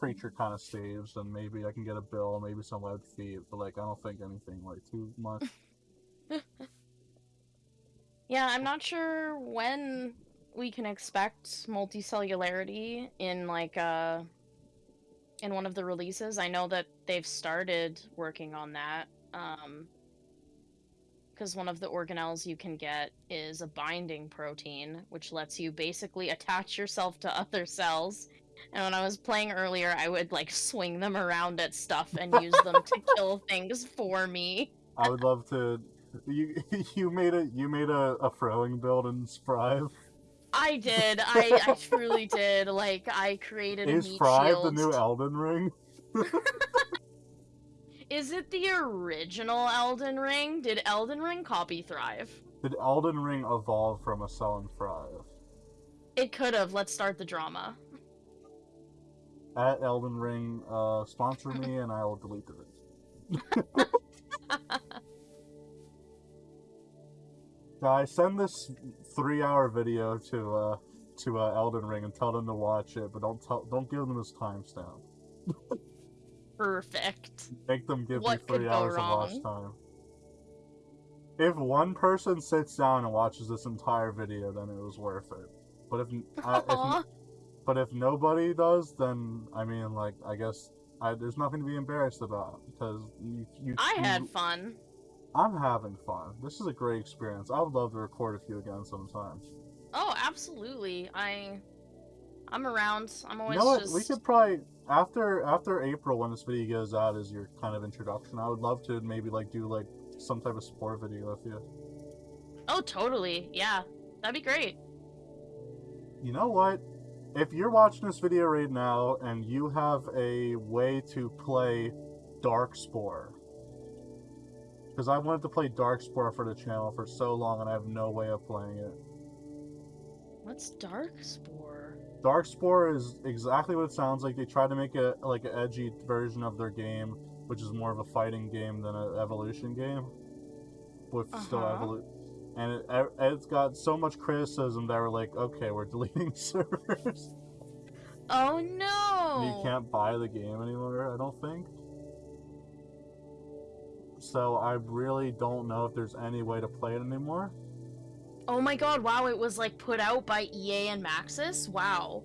creature kind of staves, and maybe I can get a bill, maybe some web feed. But like, I don't think anything like too much. (laughs) Yeah, I'm not sure when we can expect multicellularity in like uh in one of the releases. I know that they've started working on that. Um because one of the organelles you can get is a binding protein, which lets you basically attach yourself to other cells. And when I was playing earlier, I would like swing them around at stuff and use them to (laughs) kill things for me. I would love to. You (laughs) you made a you made a, a throwing build in Sprive. I did. I, I (laughs) truly did. Like I created a Is meat Fry shield. the new Elden Ring? Is it the original Elden Ring? Did Elden Ring copy Thrive? Did Elden Ring evolve from a Cell and Thrive? It could have. Let's start the drama. At Elden Ring, uh, sponsor me and I will delete it. (laughs) Guys, send this three-hour video to uh to uh, Elden Ring and tell them to watch it, but don't tell don't give them this timestamp. (laughs) Perfect. Make them give What me three hours of watch time. If one person sits down and watches this entire video, then it was worth it. But if, I, if. (laughs) but if nobody does, then I mean, like, I guess I, there's nothing to be embarrassed about because you. you I you- had fun. I'm having fun. This is a great experience. I would love to record with you again sometime. Oh, absolutely. I I'm around. I'm always. You know what? just We could probably after after April when this video goes out as your kind of introduction. I would love to maybe like do like some type of support video with you. Oh, totally. Yeah. That'd be great. You know what? If you're watching this video right now and you have a way to play Darkspore, because I wanted to play Darkspore for the channel for so long and I have no way of playing it. What's Darkspore? Darkspore is exactly what it sounds like. They try to make it like an edgy version of their game, which is more of a fighting game than an evolution game, with still Uh-huh. And it, it's got so much criticism that we're like, okay, we're (laughs) deleting servers. Oh no. You can't buy the game anymore, I don't think. So I really don't know if there's any way to play it anymore. Oh my god, wow, it was like put out by EA and Maxis? Wow.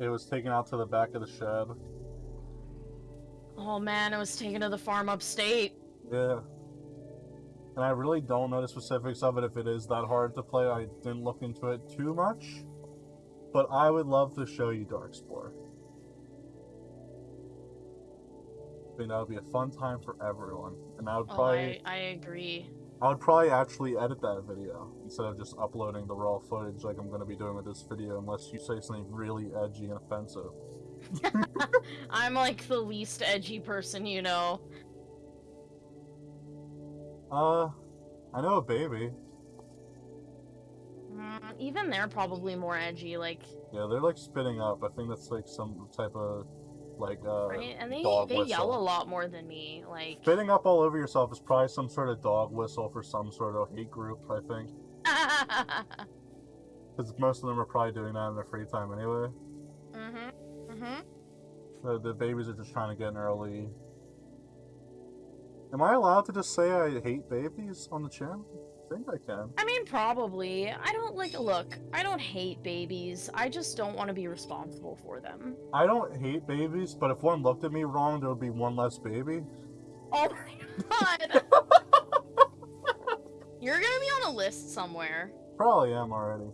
It was taken out to the back of the shed. Oh man, it was taken to the farm upstate. Yeah. And I really don't know the specifics of it if it is that hard to play. I didn't look into it too much. But I would love to show you Darkspore. I think that would be a fun time for everyone. And I would Oh, probably I, I agree. I would probably actually edit that video instead of just uploading the raw footage like I'm gonna be doing with this video unless you say something really edgy and offensive. (laughs) I'm like the least edgy person you know. Uh I know a baby. Mm, even they're probably more edgy, like Yeah, they're like spitting up. I think that's like some type of like uh right? And they dog they yell a lot more than me. Like spitting up all over yourself is probably some sort of dog whistle for some sort of hate group, I think. (laughs) Because most of them are probably doing that in their free time anyway. mhm. Mhm. The, the babies are just trying to get an early. Am I allowed to just say I hate babies on the channel? I think I can. I mean, probably. I don't like. Look, I don't hate babies. I just don't want to be responsible for them. I don't hate babies, but if one looked at me wrong, there would be one less baby. Oh my god! You're gonna be on a list somewhere. Probably am already.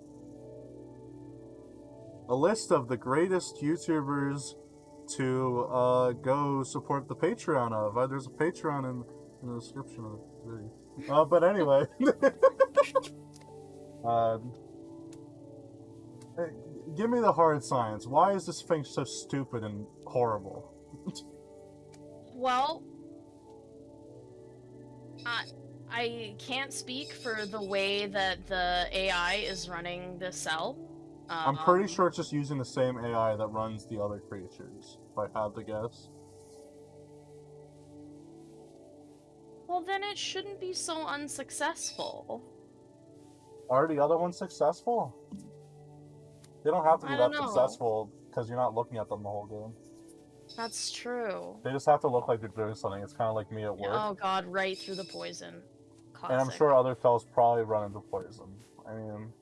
A list of the greatest YouTubers to uh, go support the Patreon of. Uh, there's a Patreon in, in the description of the video. Uh, but anyway. (laughs) um, give me the hard science. Why is this thing so stupid and horrible? (laughs) Well, I I can't speak for the way that the AI is running the cell. I'm pretty Um, sure it's just using the same AI that runs the other creatures, if I had to guess. Well, then it shouldn't be so unsuccessful. Are the other ones successful? They don't have to be that know. successful because you're not looking at them the whole game. That's true. They just have to look like they're doing something. It's kind of like me at work. Oh god, right through the poison. And I'm sure other fellas probably run into poison. I mean,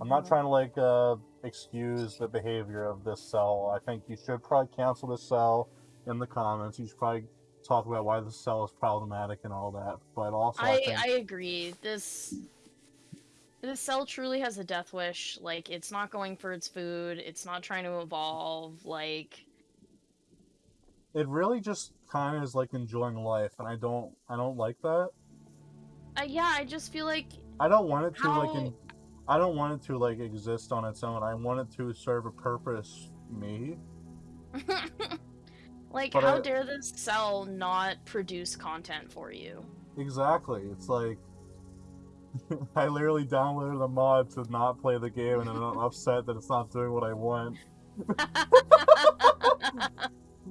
I'm not Mhm. trying to like uh, excuse the behavior of this cell. I think you should probably cancel this cell in the comments. You should probably talk about why the cell is problematic and all that. But also, I, I think I agree. This this cell truly has a death wish. Like it's not going for its food. It's not trying to evolve. Like it really just kind of is like enjoying life, and I don't, I don't like that. uh, yeah, I just feel like I don't want it to like in, I don't want it to like exist on its own. I want it to serve a purpose. Me. (laughs) like, But how I- dare this cell not produce content for you? Exactly. It's like (laughs) I literally downloaded a mod to not play the game, and I'm (laughs) upset that it's not doing what I want.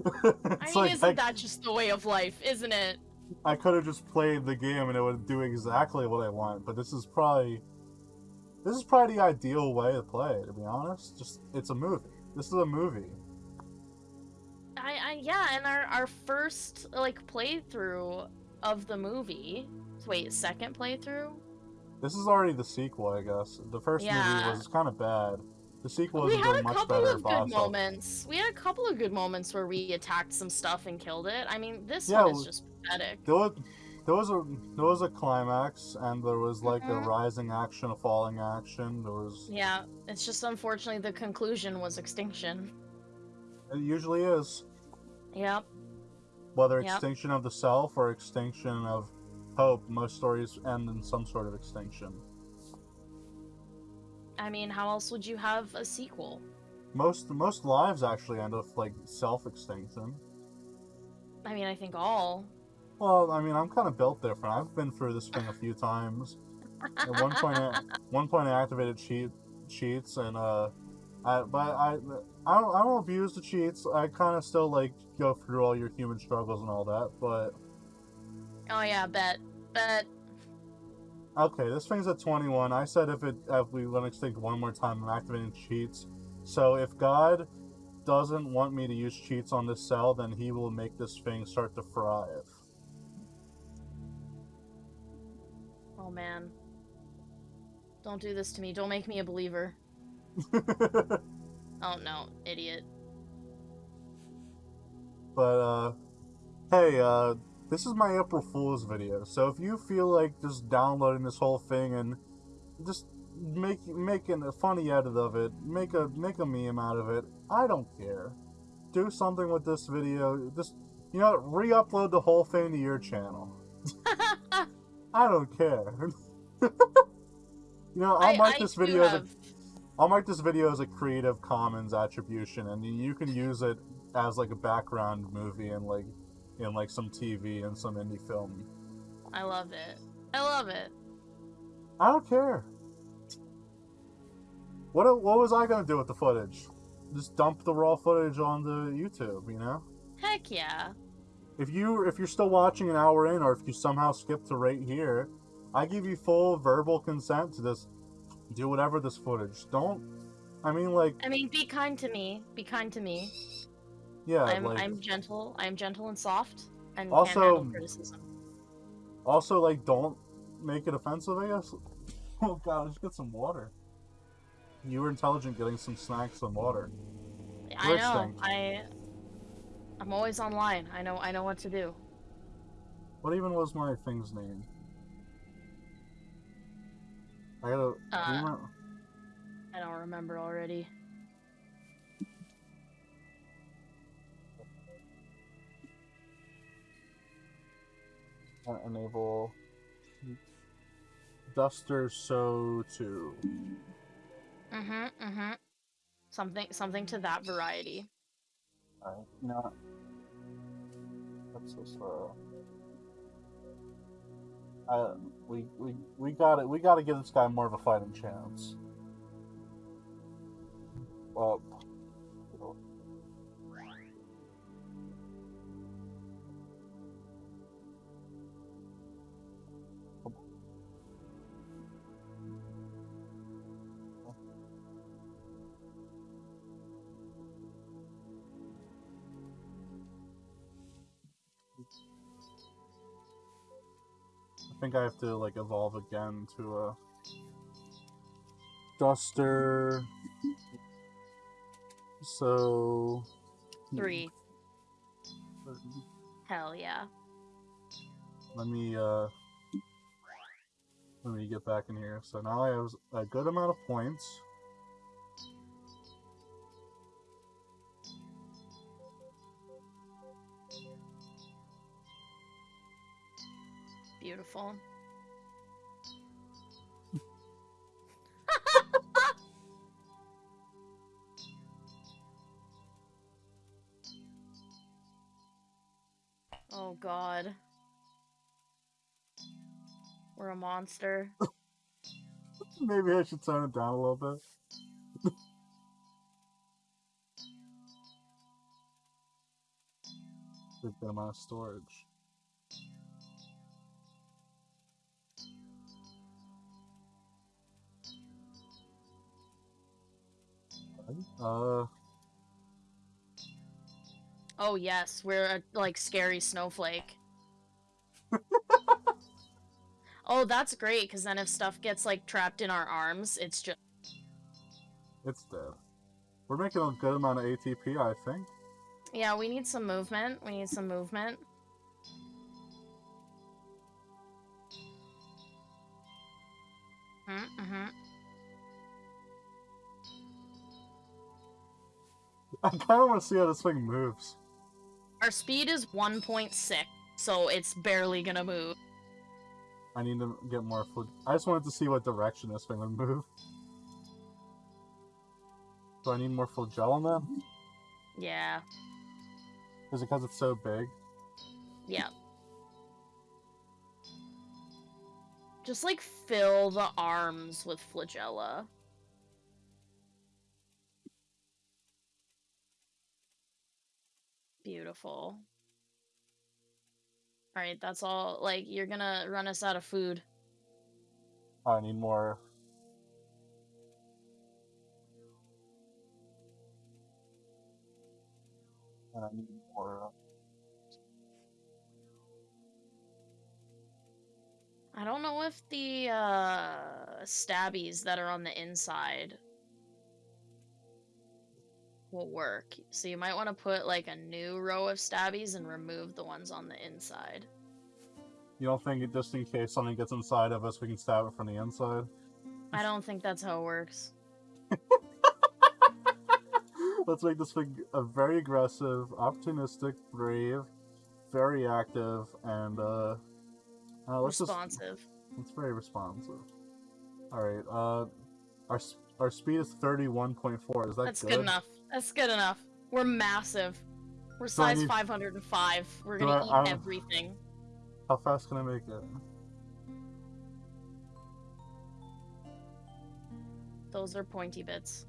I mean, like isn't I, that just the way of life, isn't it? I could have just played the game and it would do exactly what I want. But this is probably this is probably the ideal way to play. To be honest, just it's a movie. This is a movie. I, I yeah, and our our first like playthrough of the movie. Wait, second playthrough? This is already the sequel, I guess. The first Yeah. movie was kind of bad. The sequel we is had a much couple better of good moments. We had a couple of good moments where we attacked some stuff and killed it. I mean, this Yeah, one is just pathetic. There was a there was a climax, and there was like Mhm. a rising action, a falling action. There was Yeah, it's just unfortunately the conclusion was extinction. it usually is Yep. whether Yep. extinction of the self or extinction of hope. Most stories end in some sort of extinction. I mean, how else would you have a sequel? Most most lives actually end with like self extinction. I mean, I think all. Well, I mean, I'm kind of built different. I've been through this thing a few times. At one point, I, one point I activated cheat cheats, and uh, I but I I don't I don't abuse the cheats. I kind of still like go through all your human struggles and all that. But Oh yeah, bet, bet. okay, this thing's at 21. I said if it if we went extinct one more time, I'm activating cheats. So if God doesn't want me to use cheats on this cell, then He will make this thing start to thrive. Oh man. Don't do this to me. Don't make me a believer. (laughs) Oh no, idiot. But uh hey, uh this is my April Fool's video. So if you feel like just downloading this whole thing and just make making a funny edit of it, make a make a meme out of it, I don't care. Do something with this video. Just you know, re-upload the whole thing to your channel. (laughs) I don't care. (laughs) you know, I'll I- mark I this video as a have- I'll mark this video as a Creative Commons attribution, and you can use it as like a background movie and like in like some TV and some indie film. I love it. I love it. I don't care. What what was I gonna do with the footage? Just dump the raw footage onto YouTube, you know? Heck yeah. If you if you're still watching an hour in, or if you somehow skip to right here, I give you full verbal consent to just do whatever this footage. Don't. I mean, like, I mean, be kind to me. Be kind to me. yeah, I'm like. I'm gentle. I'm gentle and soft, and Also- can't handle criticism. Also, like, don't make it offensive, I guess. (laughs) Oh god, let's get some water. You were intelligent getting some snacks and water. I know. extinct. I. I'm always online. I know. I know what to do. What even was my thing's name? I gotta. do Uh, remember- I don't remember already. uh, enable. Duster so too. Mm-hmm. Mm-hmm. Something. Something to that variety. What? What's this uh I we we we got it we gotta give this guy more of a fighting chance. Well think I have to like evolve again to a duster. So Three. Hell yeah. Let me uh let me get back in here. So now I have a good amount of points. Beautiful. oh god. We're a monster. (laughs) Maybe I should tone it down a little bit. Big amount of storage. Uh, Oh yes, we're a like scary snowflake. (laughs) oh, that's great because then if stuff gets like trapped in our arms, it's just it's dead. We're making a good amount of ATP, I think. yeah. We need some movement. We need some movement. Mm-hmm. I kind of want to see how this thing moves. Our speed is 1.6, so it's barely gonna move. I need to get more food. I just wanted to see what direction this thing would move. Do I need more flagellum then? Yeah. Is it because it's so big? Yeah. Just like fill the arms with flagella. Beautiful. Alright, that's all. Like, you're gonna run us out of food. I need more. And I need more. I don't know if the uh, stabbies that are on the inside will work. So you might want to put like a new row of stabbies and remove the ones on the inside. You don't think just in case something gets inside of us, we can stab it from the inside? I don't think that's how it works. (laughs) Let's make this thing a very aggressive, opportunistic, brave, very active, and uh, uh let's just Responsive. it's very responsive. All right, uh, our our speed is thirty one point four. Is that That's good? good enough. That's good enough. We're massive. We're So size need- 505. We're gonna I- eat I'm- everything. How fast can I make it? Those are pointy bits.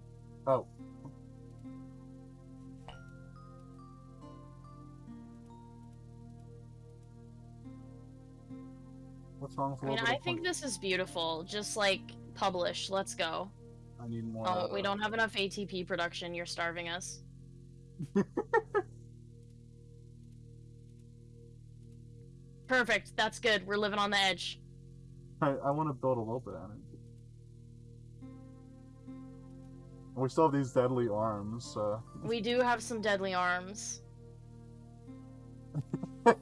Oh, what's wrong with I mean, I think this is beautiful. Just like publish. Let's go. I need more. Oh, we don't have enough ATP production. You're starving us. (laughs) Perfect. That's good. We're living on the edge. I, I want to build a little bit of it. And we still have these deadly arms, so. We do have some deadly arms. (laughs)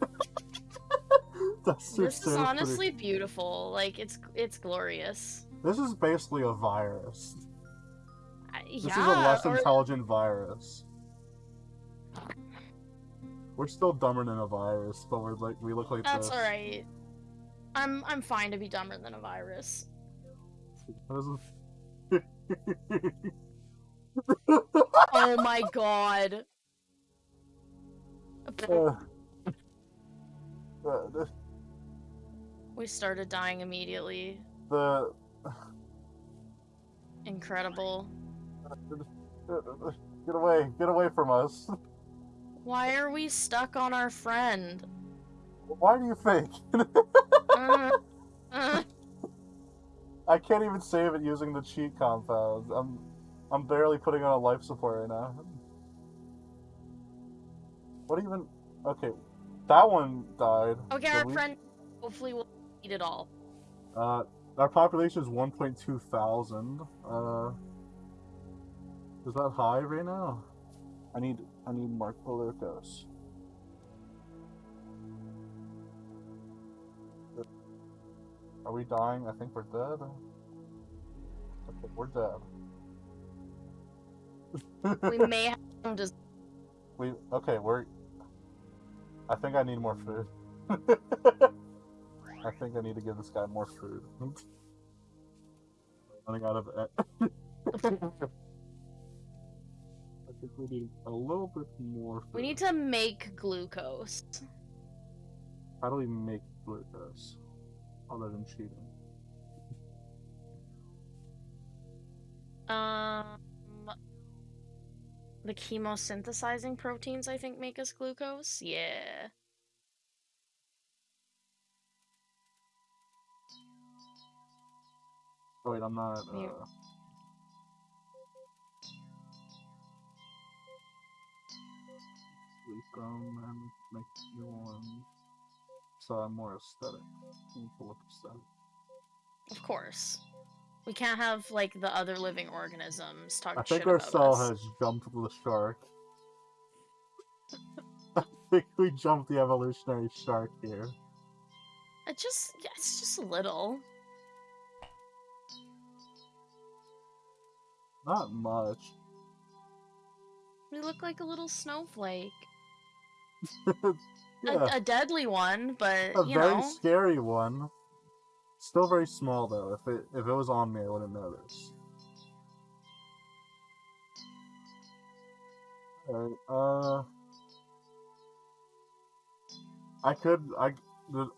This is pretty. honestly beautiful. Like it's it's glorious. This is basically a virus. This yeah. is a less or- intelligent virus. We're still dumber than a virus, but we're like we look like That's this. all right. I'm I'm fine to be dumber than a virus. (laughs) Oh my god. Uh, uh, We started dying immediately. the Incredible. Get away, get away from us. Why are we stuck on our friend? Why do you think? Uh, uh, (laughs) I can't even save it using the cheat compound. I'm I'm barely putting on a life support right now. What even okay. That one died. okay, So our we- friend hopefully will eat it all. Uh our population is one point two thousand. Uh is that high right now? I need I need Mark glucose. Are we dying? I think we're dead. Okay, we're dead. We may have some dis- (laughs) We okay, we're. I think I need more food. (laughs) I think I need to give this guy more food. (laughs) Running out of. I think we need a little bit more. Food. We need to make glucose. How do we make glucose? Other than cheating. Um, the chemosynthesizing proteins, I think, make us glucose. Yeah. Oh, wait, I'm not. Uh... Sleep and make new ones. So I'm more aesthetic. Look aesthetic. Of course. We can't have like the other living organisms talk I think our cell us. has jumped the shark. (laughs) I think we jumped the evolutionary shark here. It just, yeah, it's just a little. Not much. We look like a little snowflake. (laughs) yeah, A, a deadly one, but a very know. scary one. Still very small though. If it if it was on me, I wouldn't notice. Alright, uh, I could I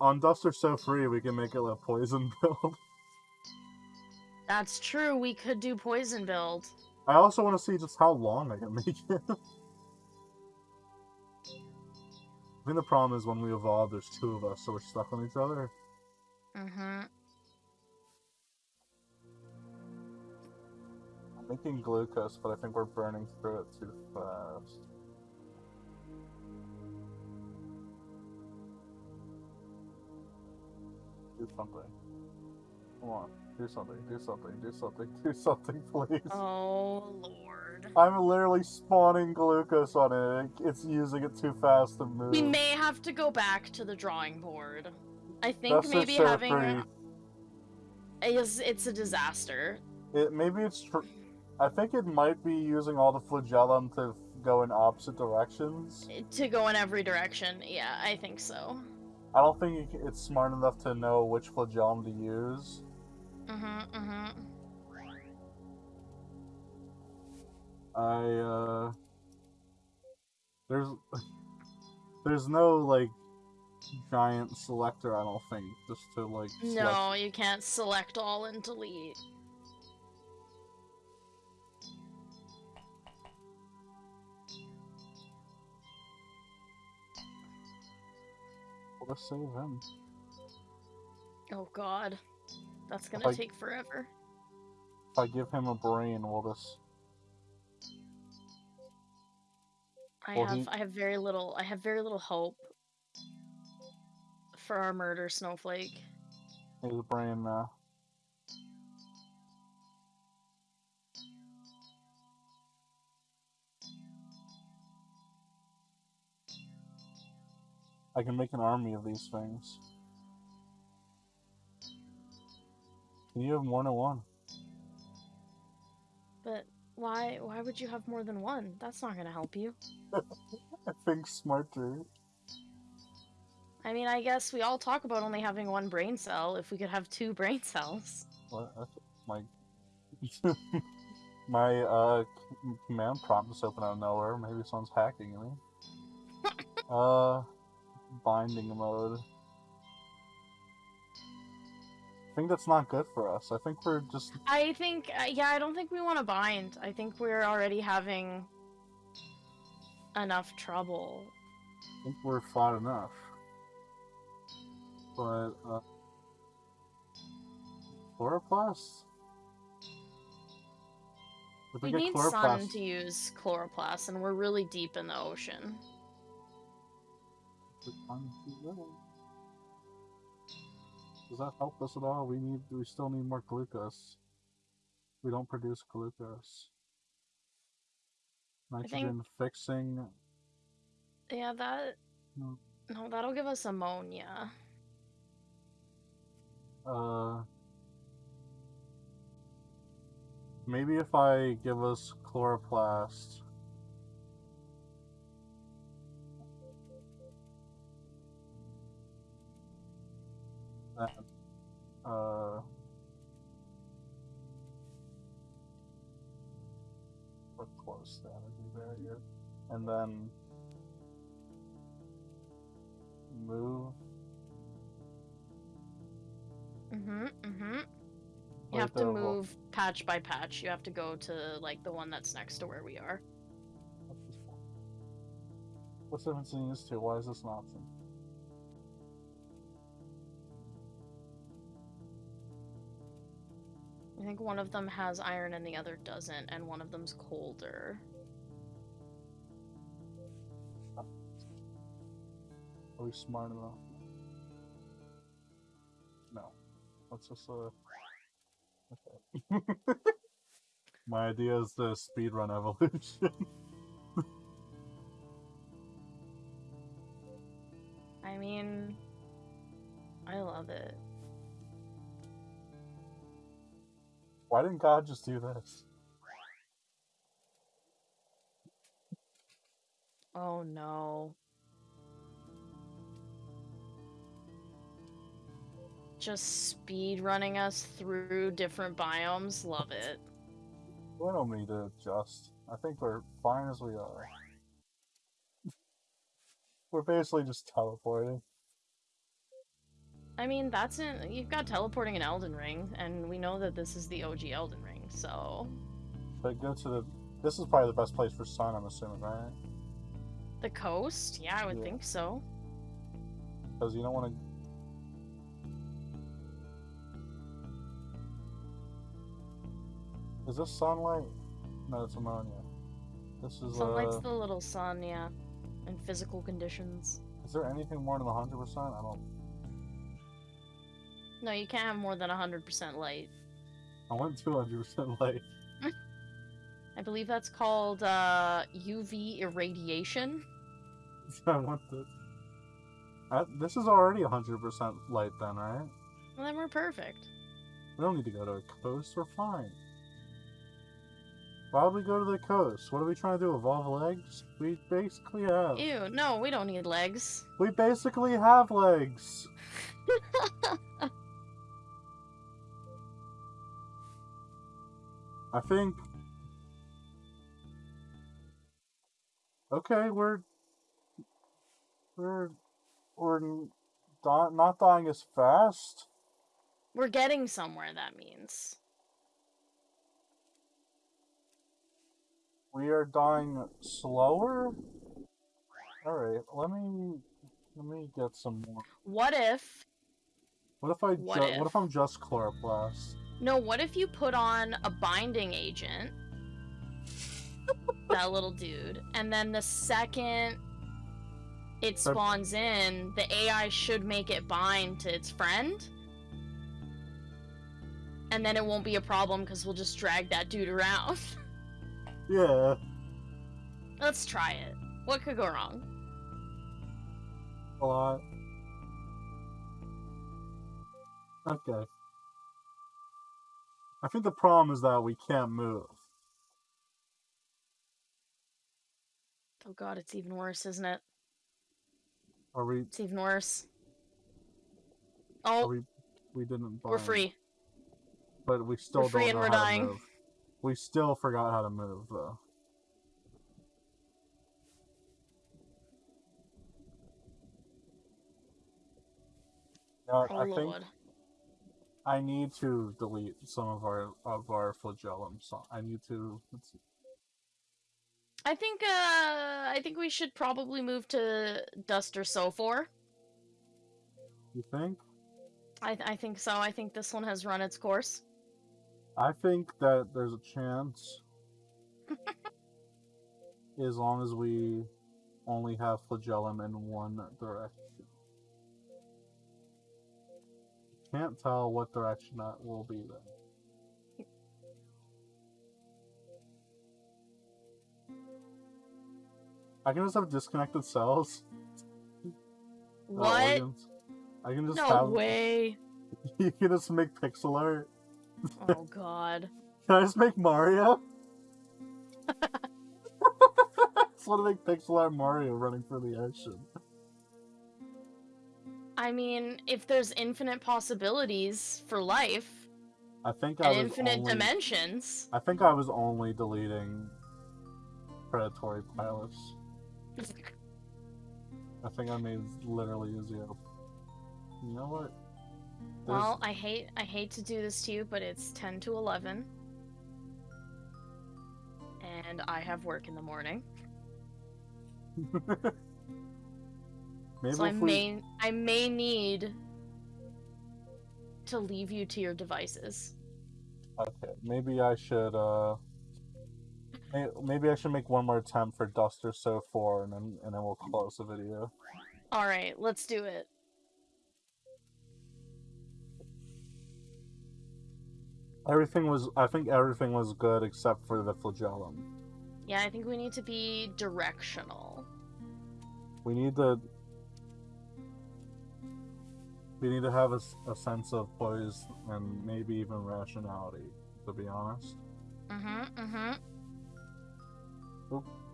on Dust Are So Free we can make it a poison (laughs) build. That's true. We could do poison build. I also want to see just how long I can make it. (laughs) I think the problem is when we evolve, there's two of us, so we're stuck on each other. Mm-hmm. I'm making glucose, but I think we're burning through it too fast. Do something. Come on, do something, do something, do something, do something, (laughs) please. Oh lord. I'm literally spawning glucose on it. It's using it too fast to move. We may have to go back to the drawing board. I think That's maybe having free. is it's a disaster. It maybe it's. I think it might be using all the flagellum to go in opposite directions. To go in every direction. Yeah, I think so. I don't think it's smart enough to know which flagellum to use. Mm-hmm. Mm-hmm. I uh. There's. There's no like giant selector. I don't think just to like. select- No, you can't select all and delete. Let's save him. Oh god. That's gonna I- take forever. If I give him a brain, we'll just. I have I have very little I have very little hope for our murder snowflake. Here's a brain now. Uh, I can make an army of these things. Can you have more than one? But why why would you have more than one? That's not gonna help you. I think smarter. I mean I guess we all talk about only having one brain cell if we could have two (laughs) brain cells. What? My (laughs) my uh command prompt just opened out of nowhere. Maybe someone's hacking me. (laughs) uh, binding mode. Think that's not good for us. I think we're just I think uh, yeah, I don't think we want to bind. I think we're already having enough trouble. I think we're fought enough. But uh, chloroplast. If We get need chloroplast- sun to use chloroplast and we're really deep in the ocean. Does that help us at all? We need we still need more glucose. We don't produce glucose. think- Nitrogen fixing Yeah, that no, no, that'll give us ammonia. uh maybe if I give us chloroplast uh we're close to energy barrier and then move Mm-hmm. Mm-hmm. You have to well- move patch by patch. You have to go to like the one that's next to where we are. What's the difference in these two? Why is this an option? I think one of them has iron and the other doesn't, and one of them's colder. Are we smart enough? No. Let's just uh. Okay. (laughs) My idea is the speedrun evolution. (laughs) I mean, I love it. Why didn't God just do this? Oh no. Just speed running us through different biomes. Love it. We don't need to adjust. I think we're fine as we are. (laughs) we're basically just teleporting. I mean, that's in. You've got teleporting in Elden Ring, and we know that this is the OG Elden Ring, so. But go to the. This is probably the best place for sun. I'm assuming, right? The coast? Yeah, I would Yeah. think so. Because you don't want to. Is this sunlight? No, it's ammonia. This is Sunlight's uh. the little sun, yeah. In physical conditions. Is there anything more than hundred percent? I don't. No, you can't have more than 100% light. I want two hundred percent light. (laughs) I believe that's called uh, UV irradiation. (laughs) I want this. Uh, this is already hundred percent light, then, right? Well, then we're perfect. We don't need to go to a coast. We're fine. Why would we go to the coast? What are we trying to do? Evolve legs? We basically have. Ew, no, we don't need legs. We basically have legs. (laughs) I think. Okay, we're we're we're n- di- not dying as fast. We're getting somewhere, that means. We are dying slower. All right, let me let me get some more. What if. What if I What if? what if I'm just chloroplast? No, what if you put on a binding agent? that little dude. And then the second it spawns in, the AI should make it bind to its friend. And then it won't be a problem because we'll just drag that dude around. (laughs) Yeah. Let's try it. What could go wrong? A lot. Okay. I think the problem is that we can't move. Oh god, it's even worse, isn't it? Are we? It's even worse. Oh, Are Oh, we? We didn't. we're free. But we still free don't and know we're how dying. to move. We still forgot how to move, though. Now, Oh I think lord. I need to delete some of our of our flagellum. So I need to. Let's see. I think uh I think we should probably move to Duster Sofor. You think? I I think so. I think this one has run its course. I think that there's a chance. (laughs) as long as we only have flagellum in one direction. Can't tell what direction that will be then. I can just have disconnected cells. (laughs) uh, What? organs. I can just No have. (laughs) way. You can just make pixel art. Oh (laughs) god. Can I just make Mario? just want to make pixel art Mario running for the ocean. I mean, if there's infinite possibilities for life I think I and infinite only, dimensions. I think I was only deleting predatory pilots. I think I made literally a zero. You know what? There's- Well, I hate I hate to do this to you, but it's 10 to 11. And I have work in the morning. (laughs) Maybe so I if we... may I may need to leave you to your devices. Okay, maybe I should, uh... Maybe I should make one more attempt for Duster So 4, and then, and then we'll close the video. Alright, let's do it. Everything was... I think everything was good except for the flagellum. Yeah, I think we need to be directional. We need to... We need to have a sense of poise and maybe even rationality, to be honest. Mm-hmm, mm-hmm.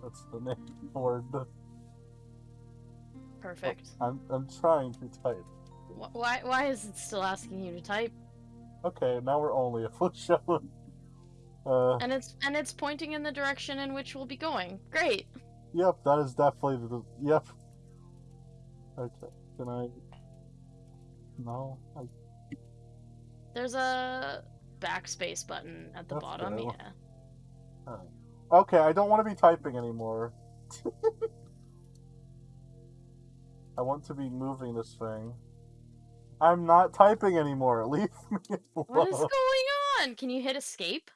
That's the (laughs) name for the... Perfect. I'm, I'm trying to type. Why why is it still asking you to type? Okay, now we're only a flagellum. (laughs) Uh, And it's and it's pointing in the direction in which we'll be going. Great. yep, that is definitely the... Yep. Okay, can I... No, I... There's a backspace button at the That's bottom. good. Yeah. Okay, I don't want to be typing anymore. (laughs) I want to be moving this thing. I'm not typing anymore. (laughs) Leave me alone. What is going on? Can you hit escape?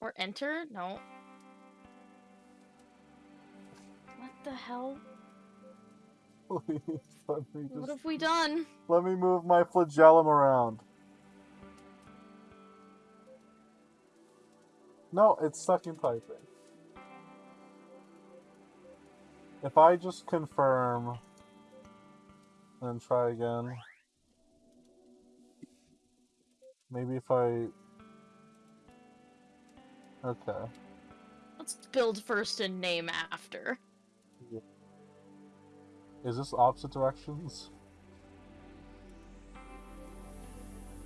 Or enter? No. What the hell? Please, (laughs) me What have we done? let me move my flagellum around. No, it's stuck in typing. If I just confirm and try again. Maybe if I Okay. Let's build first and name after. Is this opposite directions?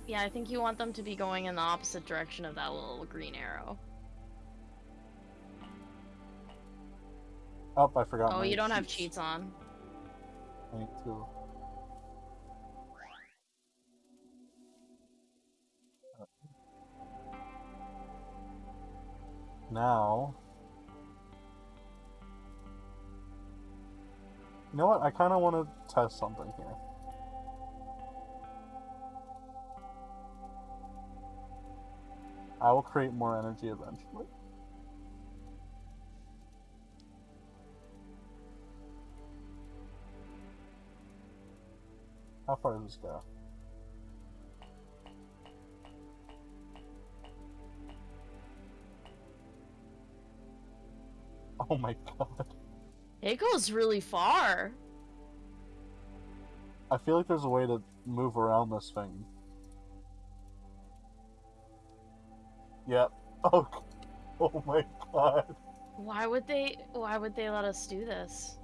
Yeah, I think you want them to be going in the opposite direction of that little green arrow. Oh, I forgot. Oh, you don't have cheats. cheats on. I need to. Now. You know what? I kind of want to test something here. I will create more energy eventually. How far does this go? Oh my (laughs) god. It goes really far. I feel like there's a way to move around this thing. Yep. (laughs) Oh, oh my god. Why would they why would they let us do this?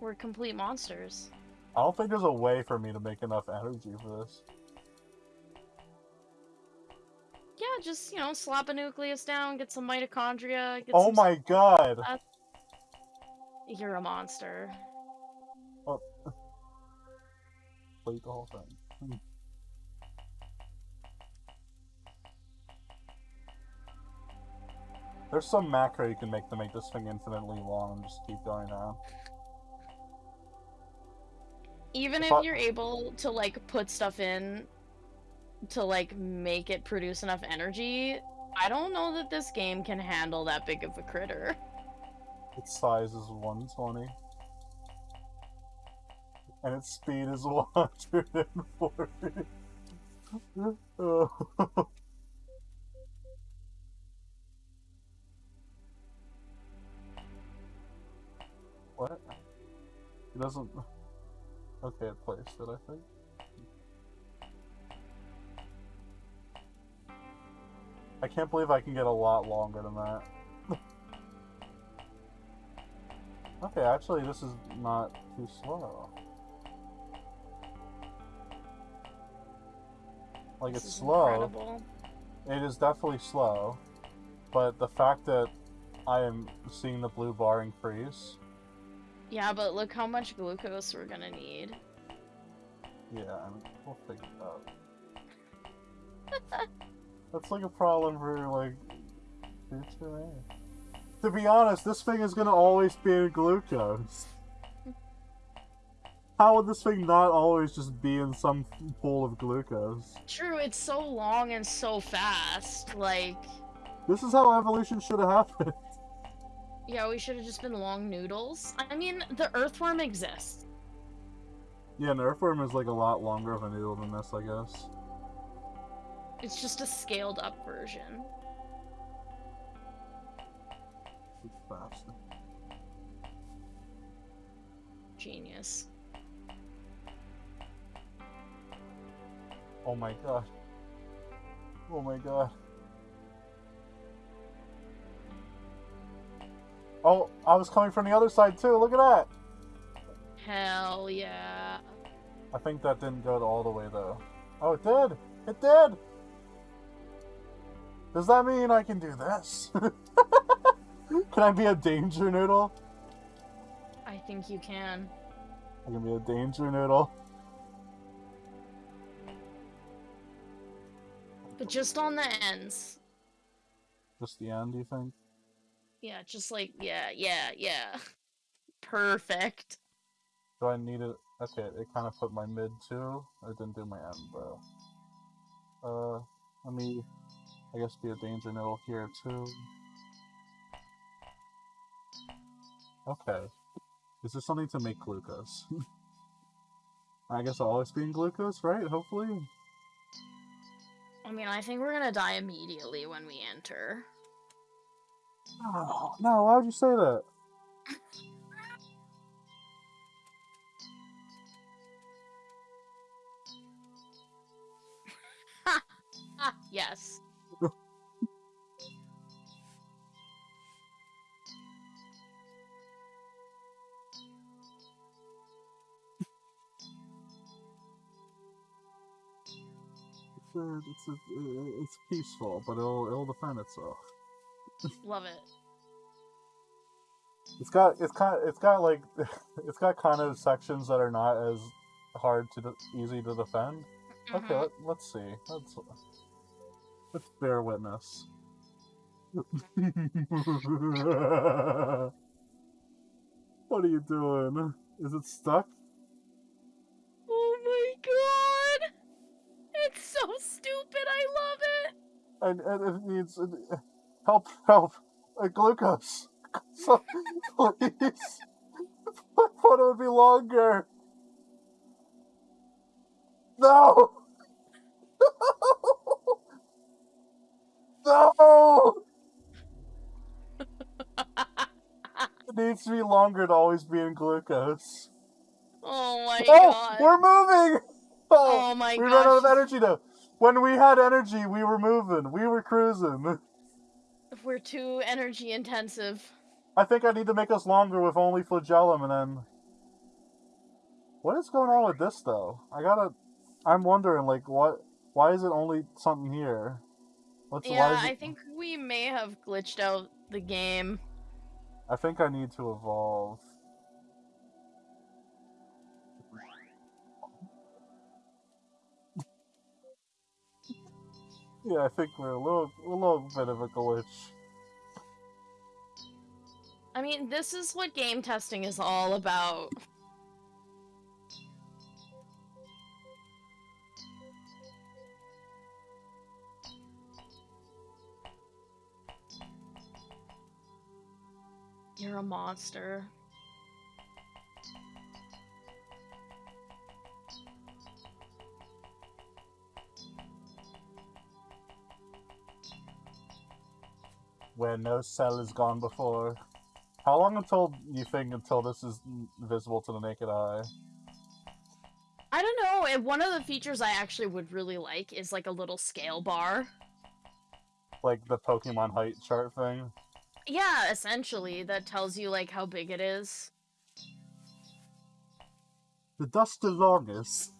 We're complete monsters. I don't think there's a way for me to make enough energy for this. Yeah, just, you know, slap a nucleus down, get some mitochondria, get Oh some my god! You're a monster. Delete the whole thing. Hmm. There's some macro you can make to make this thing infinitely long and just keep going down. Even If if I- you're able to like put stuff in to like make it produce enough energy, I don't know that this game can handle that big of a critter. Its size is 120. And its speed is (laughs) 140. Oh. (laughs) what? It doesn't. Okay, it placed it, I think. I can't believe I can get a lot longer than that. (laughs) Okay, actually, this is not too slow. Like, This it's slow. incredible. It is definitely slow. But the fact that I am seeing the blue bar increase. Yeah, but look how much glucose we're gonna need. Yeah, I mean, we'll figure it out. (laughs) That's like a problem for like. To be honest, this thing is gonna always be in glucose. (laughs) How would this thing not always just be in some pool of glucose? True, it's so long and so fast. Like, This is how evolution should have happened. (laughs) yeah, we should have just been long noodles. I mean, the earthworm exists. Yeah, an earthworm is like a lot longer of a noodle than this, I guess. It's just a scaled up version. It's faster. Genius. Oh my god. Oh my god. Oh, I was coming from the other side too. Look at that. Hell yeah. I think that didn't go all the way though. Oh, it did. It did. Does that mean I can do this? (laughs) can I be a danger noodle? I think you can. I can be a danger noodle. But just on the ends. Just the end, you think? Yeah, just like, yeah, yeah, yeah. Perfect. Do I need it? Okay, it kind of put my mid too. I didn't do my end though. Uh, let me, I guess, be a danger noodle here too. Okay. Is this something to make glucose? (laughs) I guess I'll always be in glucose, right? Hopefully? I mean, I think we're gonna die immediately when we enter. Oh, no, why would you say that? (laughs) Yes. Uh, it's, uh, it's peaceful, but it'll, it'll defend itself. Love it. It's got it's kind it's got like (laughs) it's got kind of sections that are not as hard to de- easy to defend. Okay, Mhm. let, let's see. Let's let's bear witness. (laughs) what are you doing? Is it stuck? And, and it needs uh, help, help, uh, glucose. (laughs) So, please. (laughs) I thought it would be longer. (laughs) No. No. It needs to be longer to always be in glucose. oh my oh, god. we're moving. Oh, Oh my god. we ran out of energy though. When we had energy, we were moving. We were cruising. If we're too energy intensive. I think I need to make us longer with only flagellum and then. What is going on with this though? I gotta. I'm wondering, like, what? Why is it only something here? What's Yeah, it... I think we may have glitched out the game. I think I need to evolve. Yeah, I think we're a little, a little bit of a glitch. I mean, this is what game testing is all about. You're a monster. Where no cell has gone before. How long until you think until this is visible to the naked eye? I don't know. and One of the features I actually would really like is like a little scale bar. Like the Pokemon height chart thing? Yeah, essentially, that tells you like how big it is. The dust is longest.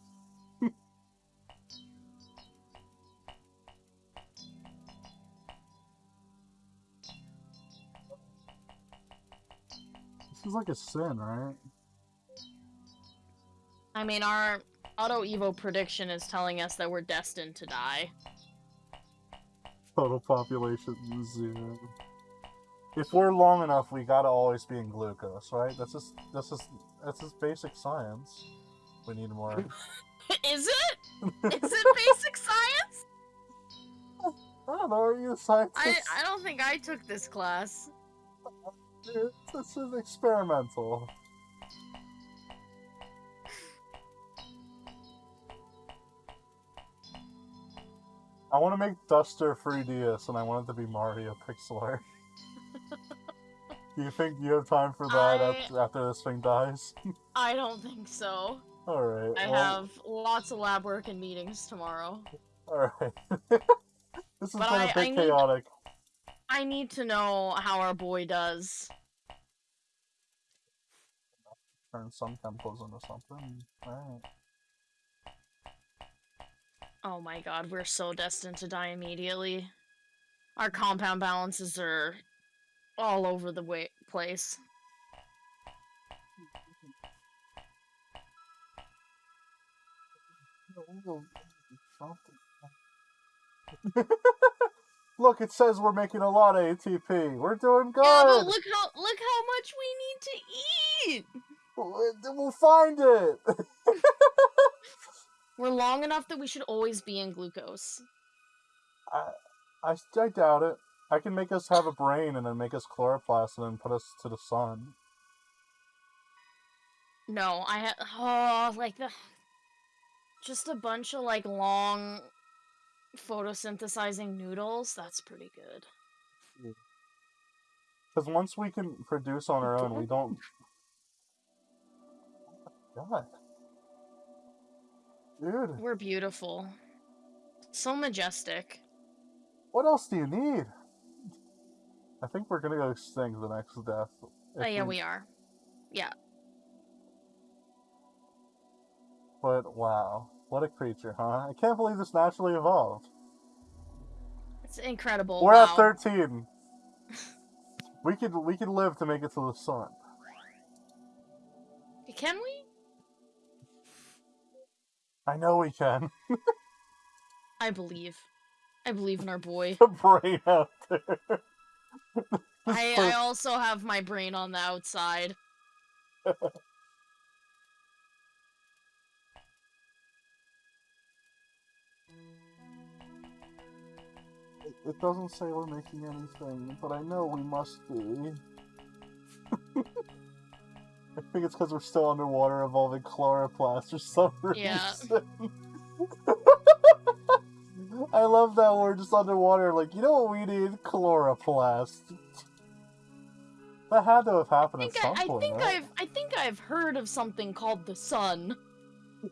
Is like a sin, right? I mean, our Auto Evo prediction is telling us that we're destined to die. Total population zero. If we're long enough, we gotta always be in glucose, right? That's just that's just that's just basic science. We need more. (laughs) is it? (laughs) Is it basic science? I don't know. Are you a scientist? I I don't think I took this class. This is experimental. I want to make Duster 3DS and I want it to be Mario pixel art. (laughs) Do you think you have time for that I- after, after this thing dies? (laughs) I don't think so. Alright. I well, have lots of lab work and meetings tomorrow. Alright. (laughs) this is But been I- a bit I need- chaotic. I need to know how our boy does. Turn some chemicals into something. Alright. Oh my god, we're so destined to die immediately. Our compound balances are all over the way place. (laughs) (laughs) Look, it says we're making a lot of ATP. We're doing good. Yeah, but look how look how much we need to eat. We'll find it. (laughs) We're long enough that we should always be in glucose. I, I doubt it. I can make us have a brain and then make us chloroplast and then put us to the sun. No, I have oh like the just a bunch of like long photosynthesizing noodles. That's pretty good. Because once we can produce on our own, we don't. God. Dude, We're beautiful. So majestic. what else do you need? I think we're gonna go extinct the next death. Oh yeah, we are. Yeah. But wow, what a creature, huh? I can't believe this naturally evolved. It's incredible. We're wow. at thirteen. we could we could live to make it to the sun. Can we? I know we can. (laughs) I believe. I believe in our boy. the brain out there. (laughs) I, I also have my brain on the outside. (laughs) It, doesn't say we're making anything, but I know we must be. (laughs) I think it's because we're still underwater evolving chloroplast or some (laughs) reason. Yeah. (laughs) I love that we're just underwater, like, you know what we need? Chloroplast. That had to have I happened think, at some I, I think right? I've I think I've heard of something called the sun.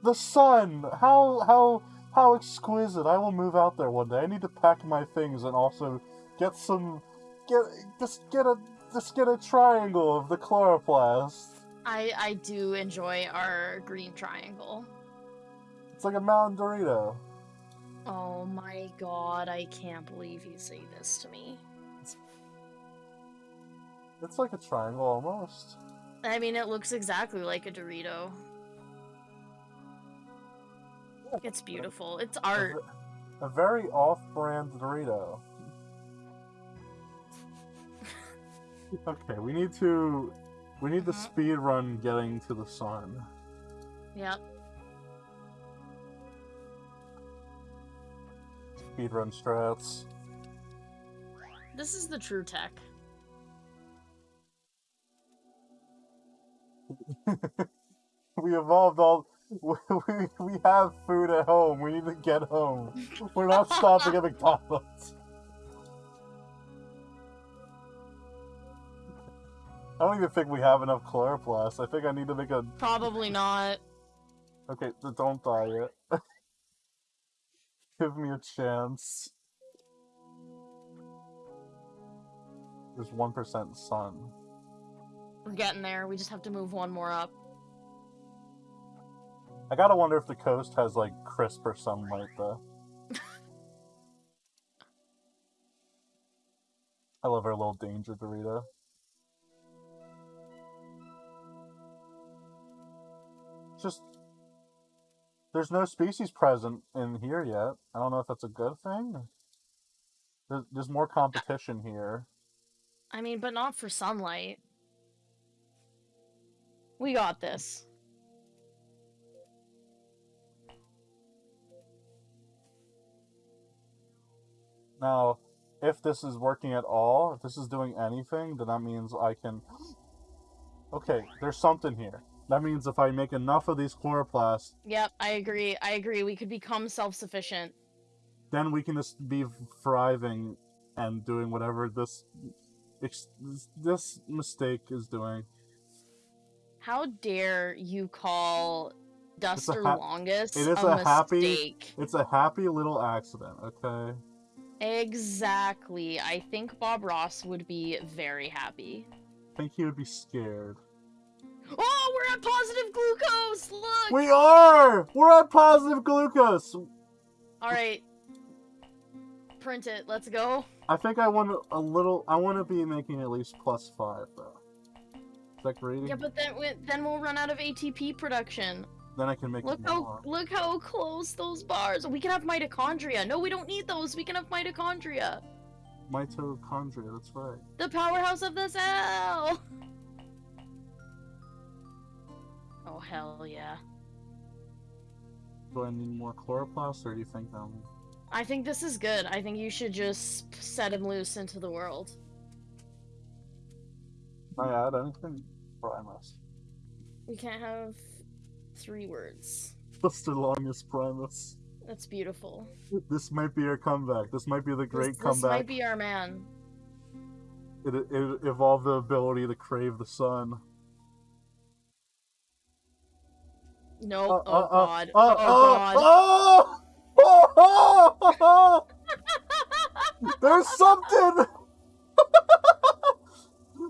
The sun! How how how exquisite! I will move out there one day. I need to pack my things and also get some get just get a just get a triangle of the chloroplast. I I do enjoy our green triangle. It's like a mountain Dorito. Oh my god, I can't believe you say this to me. It's like a triangle almost. I mean, it looks exactly like a Dorito. It's beautiful. It's art. ve- A very off-brand Dorito. (laughs) okay, we need to we need to Mhm. speed run getting to the sun. Yep. Speed run strats. This is the true tech. (laughs) we evolved all. (laughs) We, we, have food at home. We need to get home. We're not stopping at McDonald's. I don't even think we have enough chloroplast. I think I need to make a. Probably not. Okay, don't die yet. (laughs) Give me a chance. There's 1% sun. We're getting there. We just have to move one more up. I gotta wonder if the coast has like crisper sunlight though. I love our little danger Dorito. Just there's no species present in here yet. I don't know if that's a good thing. There's, there's more competition here. I mean, but not for sunlight. We got this. Now, if this is working at all, if this is doing anything, then that means I can... Okay, there's something here. That means if I make enough of these chloroplasts, Yep, I agree. I agree. We could become self-sufficient. then we can just be thriving and doing whatever this this mistake is doing. How dare you call Duster Longus it is a, a happy- mistake? It's a happy little accident, okay? Exactly. I think Bob Ross would be very happy. I think he would be scared. Oh, we're at positive glucose! Look! We are! We're at positive glucose! Alright. Print it. Let's go. I think I want a little. I want to be making at least plus five, though. Is that greedy? Yeah, but then we, then we'll run out of ATP production. Then I can make Look how more. look how close those bars. We can have mitochondria. No, we don't need those. We can have mitochondria. Mitochondria, that's right. The powerhouse of the cell. Oh hell yeah. Do I need more chloroplasts, or do you think um I think this is good. I think you should just set him loose into the world. can I add anything? Primus. We can't have three words. Just the longest Primus. That's beautiful. This might be our comeback. This might be the great this, this comeback. might be our man. It, it evolved the ability to crave the sun. No. Uh, oh uh, uh, god. uh, oh uh, god. oh! Oh, oh, oh! There's something. (laughs)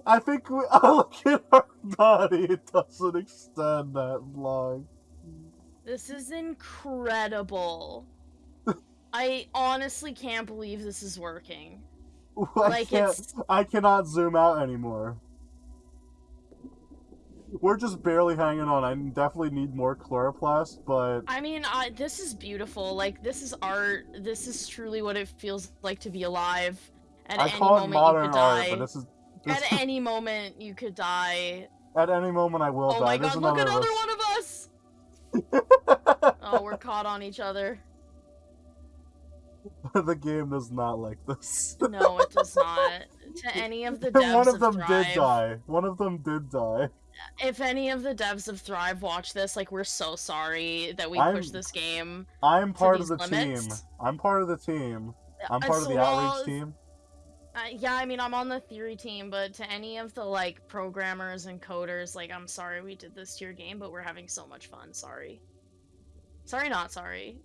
I think we. (laughs) Look at our body. It doesn't extend that long. This is incredible. I honestly can't believe this is working. (laughs) I Like, can't. it's- I cannot zoom out anymore. We're just barely hanging on. I definitely need more chloroplast, but I mean, I, this is beautiful. Like, this is art. This is truly what it feels like to be alive. At I any call it moment modern art. But this is At any moment you could die. at any moment I will die. oh die. my There's god, look another one of us! Oh, we're caught on each other. (laughs) the game does not like this. No, it does not. To (laughs) any of the devs One of them Thrive, did die. One of them did die. if any of the devs of Thrive watch this, like, we're so sorry that we I'm- pushed this game. I'm part of the limits? team. I'm part of the team. I'm Uh, part of the outreach team. Uh, yeah, I mean, I'm on the theory team, but to any of the like programmers and coders, like, I'm sorry we did this to your game, but we're having so much fun. Sorry. Sorry, not sorry.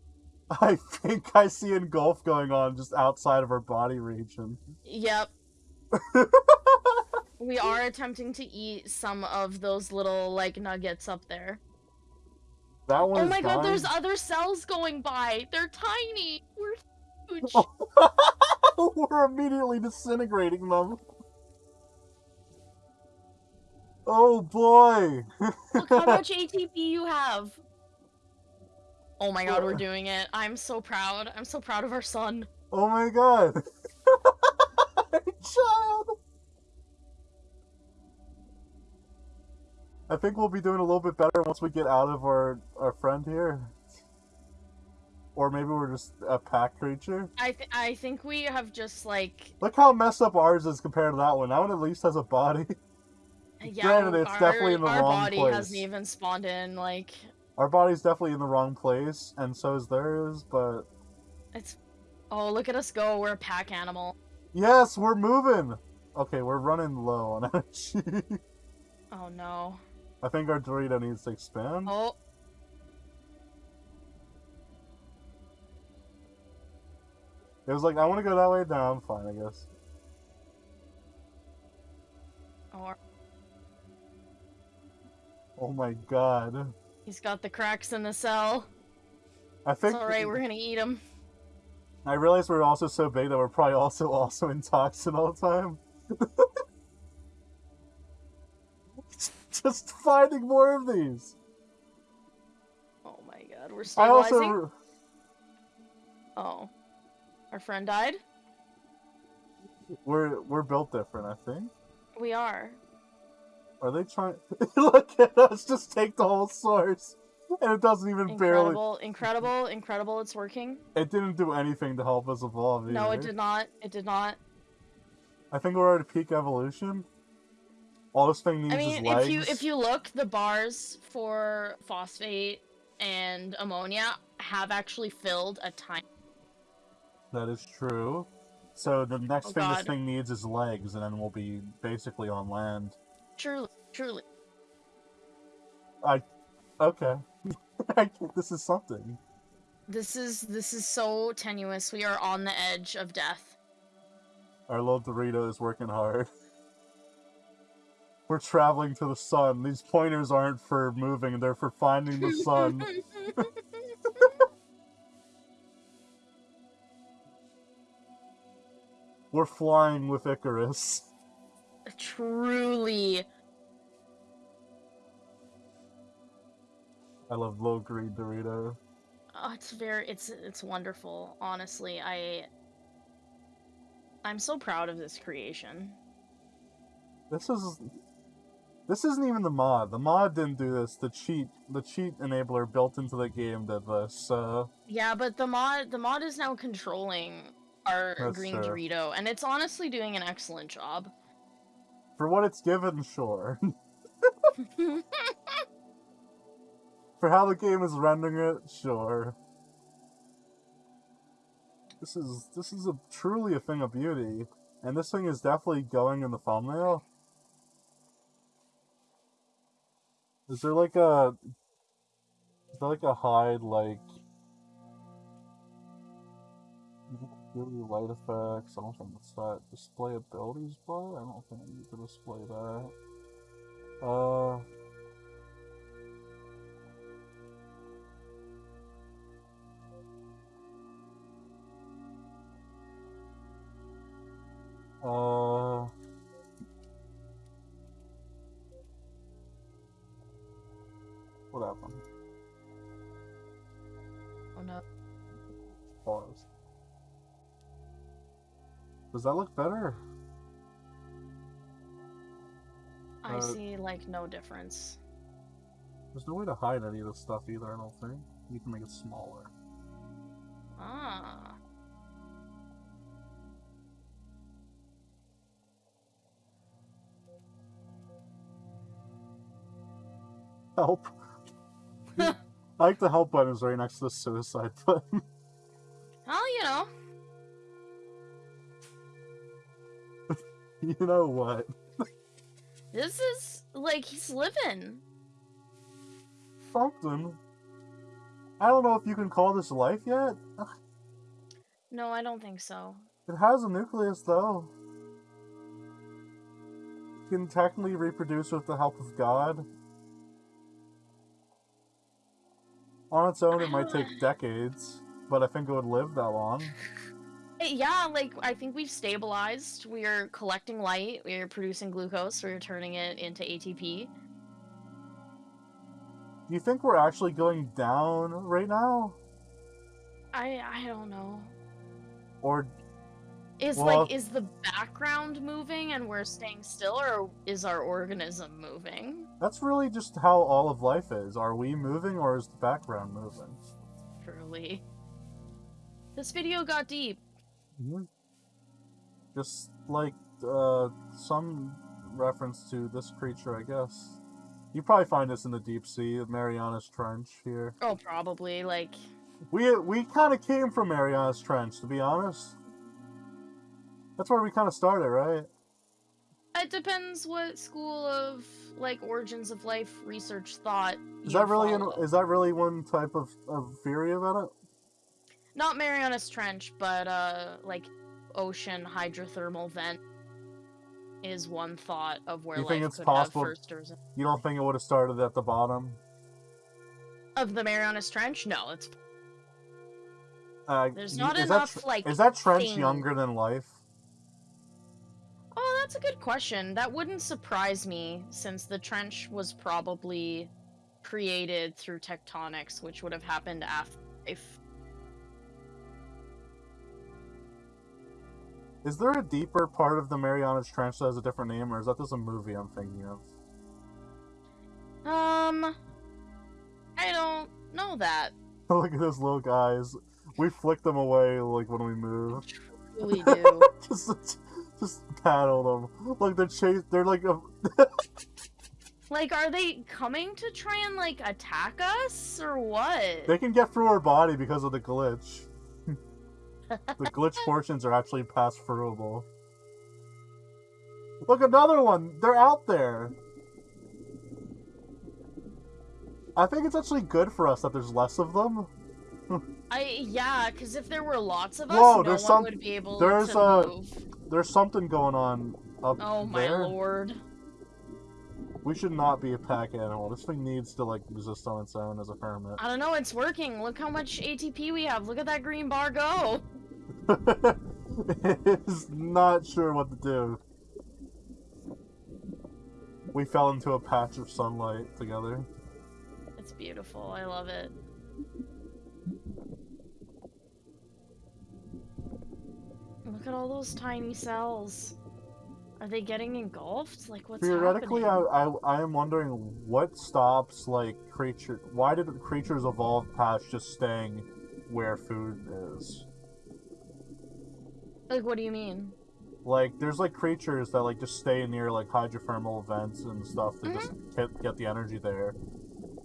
(laughs) I think I see engulf going on just outside of our body region. Yep, (laughs) we are attempting to eat some of those little like nuggets up there. that one Oh my god, there's other cells going by. They're tiny. We're (laughs) huge. (laughs) We're immediately disintegrating them. Oh boy! Look how (laughs) much ATP you have. Oh my god, we're (laughs) doing it. I'm so proud. I'm so proud of our son. Oh my god! Child! I think we'll be doing a little bit better once we get out of our, our friend here. Or maybe we're just a pack creature. I th- I think we have just like Look how messed up ours is compared to that one. That one at least has a body. (laughs) yeah, Granted, it's our, definitely in the wrong place. our body hasn't even spawned in. Like Our body's definitely in the wrong place, and so is theirs, but... it's. Oh, look at us go. We're a pack animal. Yes, we're moving! Okay, we're running low on (laughs) energy. Oh no. I think our Dorito needs to expand. Oh. It was like, I want to go that way. No, I'm fine, I guess. Or Oh my god. he's got the cracks in the cell. I think. It's alright. We're gonna eat him. I realize we're also so big that we're probably also also in toxin all the time. (laughs) Just finding more of these. Oh my god. we're I stabilizing. also Oh. Our friend died? we're we're built different. I think. We are. Are they trying? (laughs) Look at us! Just take the whole source, and it doesn't even barely. Incredible, incredible, incredible, it's working. It didn't do anything to help us evolve. No, it did not. It did not. I think we're at a peak evolution. All this thing needs I mean, is legs. if you if you look, the bars for phosphate and ammonia have actually filled a tiny. That is true. So the next Oh, thing this thing needs is legs, and then we'll be basically on land. Truly, truly. I, okay. (laughs) I this is something. This is this is so tenuous. We are on the edge of death. Our little Dorito is working hard. We're traveling to the sun. These pointers aren't for moving, they're for finding the sun. (laughs) We're flying with Icarus. truly. I love little green Dorito. Oh, it's very it's it's wonderful. Honestly, I I'm so proud of this creation. This is this isn't even the mod. The mod didn't do this. The cheat the cheat enabler built into the game did this. So Yeah, but the mod the mod is now controlling our That's green true. Dorito, and it's honestly doing an excellent job. for what it's given, sure. (laughs) (laughs) for how the game is rendering it, sure. This is this is a truly a thing of beauty, and this thing is definitely going in the thumbnail. Is there like a is there like a hide like light effects? I don't think it's that. Display abilities bar? I don't think I need to display that. Uh Uh. What happened? oh no. Pause. Does that look better? I Uh, see like no difference. There's no way to hide any of this stuff either, I don't think. You can make it smaller. Ah. Help! (laughs) (laughs) I like the help button is right next to the suicide button. (laughs) (laughs) you know what? This is like he's living. Something. I don't know if you can call this life yet. No, I don't think so. It has a nucleus, though. It can technically reproduce with the help of God. On its own, it might take decades, but I think it would live that long. (laughs) Yeah, like I think we've stabilized. We are collecting light. We are producing glucose. We are turning it into ATP. Do you think we're actually going down right now? I I don't know. Or Is Well- like is the background moving and we're staying still, or is our organism moving? that's really just how all of life is. Are we moving or is the background moving? Truly. This video got deep. Mhm. Just like uh, some reference to this creature, I guess. You probably find this in the deep sea, Marianas Trench here. Oh, probably like We we kind of came from Marianas Trench, to be honest. That's where we kind of started, right? it depends what school of like origins of life research thought. Is that really an, is that really one type of, of theory about it? Not Marianas Trench, but uh, like ocean hydrothermal vent is one thought of where You life think it's could possible- have first arisen. You don't think it would have started at the bottom? Of the Marianas Trench? No, it's Uh, There's not enough, that, like, Is that trench thing- younger than life? Oh, that's a good question. That wouldn't surprise me since the trench was probably created through tectonics, which would have happened after life. Is there a deeper part of the Marianas Trench that has a different name, or is that just a movie I'm thinking of? Um, I don't know that. (laughs) Look at those little guys. We flick them away like when we move. Really (laughs) do. just, just paddle them. Like they're chase. They're like a. (laughs) like, are they coming to try and like attack us or what? They can get through our body because of the glitch. The glitch portions are actually pass throughable. Look, another one! They're out there! I think it's actually good for us that there's less of them. I yeah, because if there were lots of us, Whoa, no there's one some- would be able there's to a- move. There's something going on up Oh my there. lord! We should not be a pack animal. This thing needs to like exist on its own as a hermit. I don't know. It's working. Look how much ATP we have. Look at that green bar go. (laughs) is not sure what to do. We fell into a patch of sunlight together. It's beautiful. I love it. Look at all those tiny cells. Are they getting engulfed? Like what's Theoretically, I. I I am wondering what stops like creature. Why did creatures evolve past just staying where food is? Like what do you mean? Like, there's like creatures that like just stay near like hydrothermal vents and stuff to just Mm-hmm. get, get the energy there.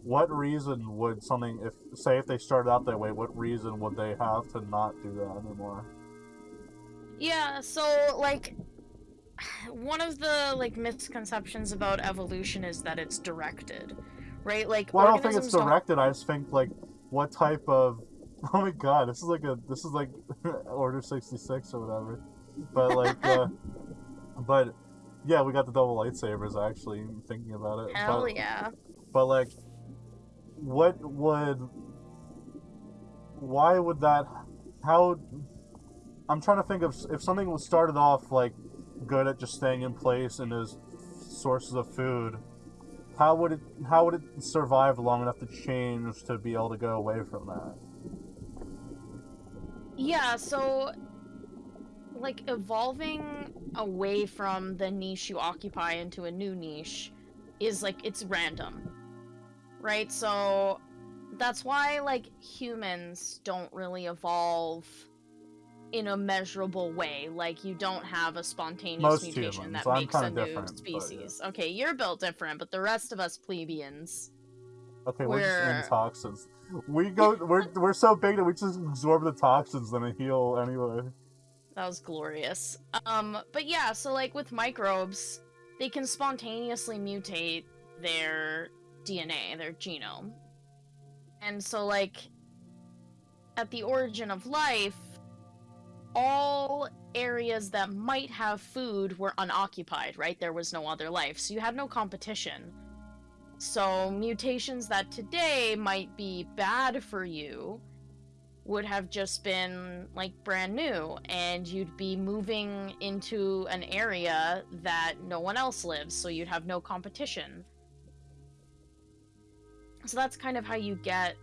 What reason would something, if say if they started out that way, what reason would they have to not do that anymore? Yeah, so like (sighs) one of the like misconceptions about evolution is that it's directed. Right? Like Well, I don't think it's organisms don't- directed. I just think like what type of (laughs) oh my god, this is like a this is like (laughs) Order sixty six or whatever. But like, uh, (laughs) but yeah, we got the double lightsabers actually. Thinking about it, Hell but, yeah. but like, what would why would that how i'm trying to think of if something was started off like good at just staying in place and as sources of food how would it how would it survive long enough to change to be able to go away from that Yeah, so like evolving away from the niche you occupy into a new niche is like it's random. Right? So that's why like humans don't really evolve in a measurable way. Like you don't have a spontaneous Most mutation humans. that I'm makes a new but yeah. species. Okay, you're built different, but the rest of us plebeians okay we're, We're- just in toxins we go we're, we're so big that we just absorb the toxins and heal anyway That was glorious. Um, but yeah, so like with microbes, they can spontaneously mutate their DNA, their genome. And so like at the origin of life, all areas that might have food were unoccupied, right? There was no other life. So you had no competition. So mutations that today might be bad for you would have just been like brand new and you'd be moving into an area that no one else lives so you'd have no competition. So that's kind of how you get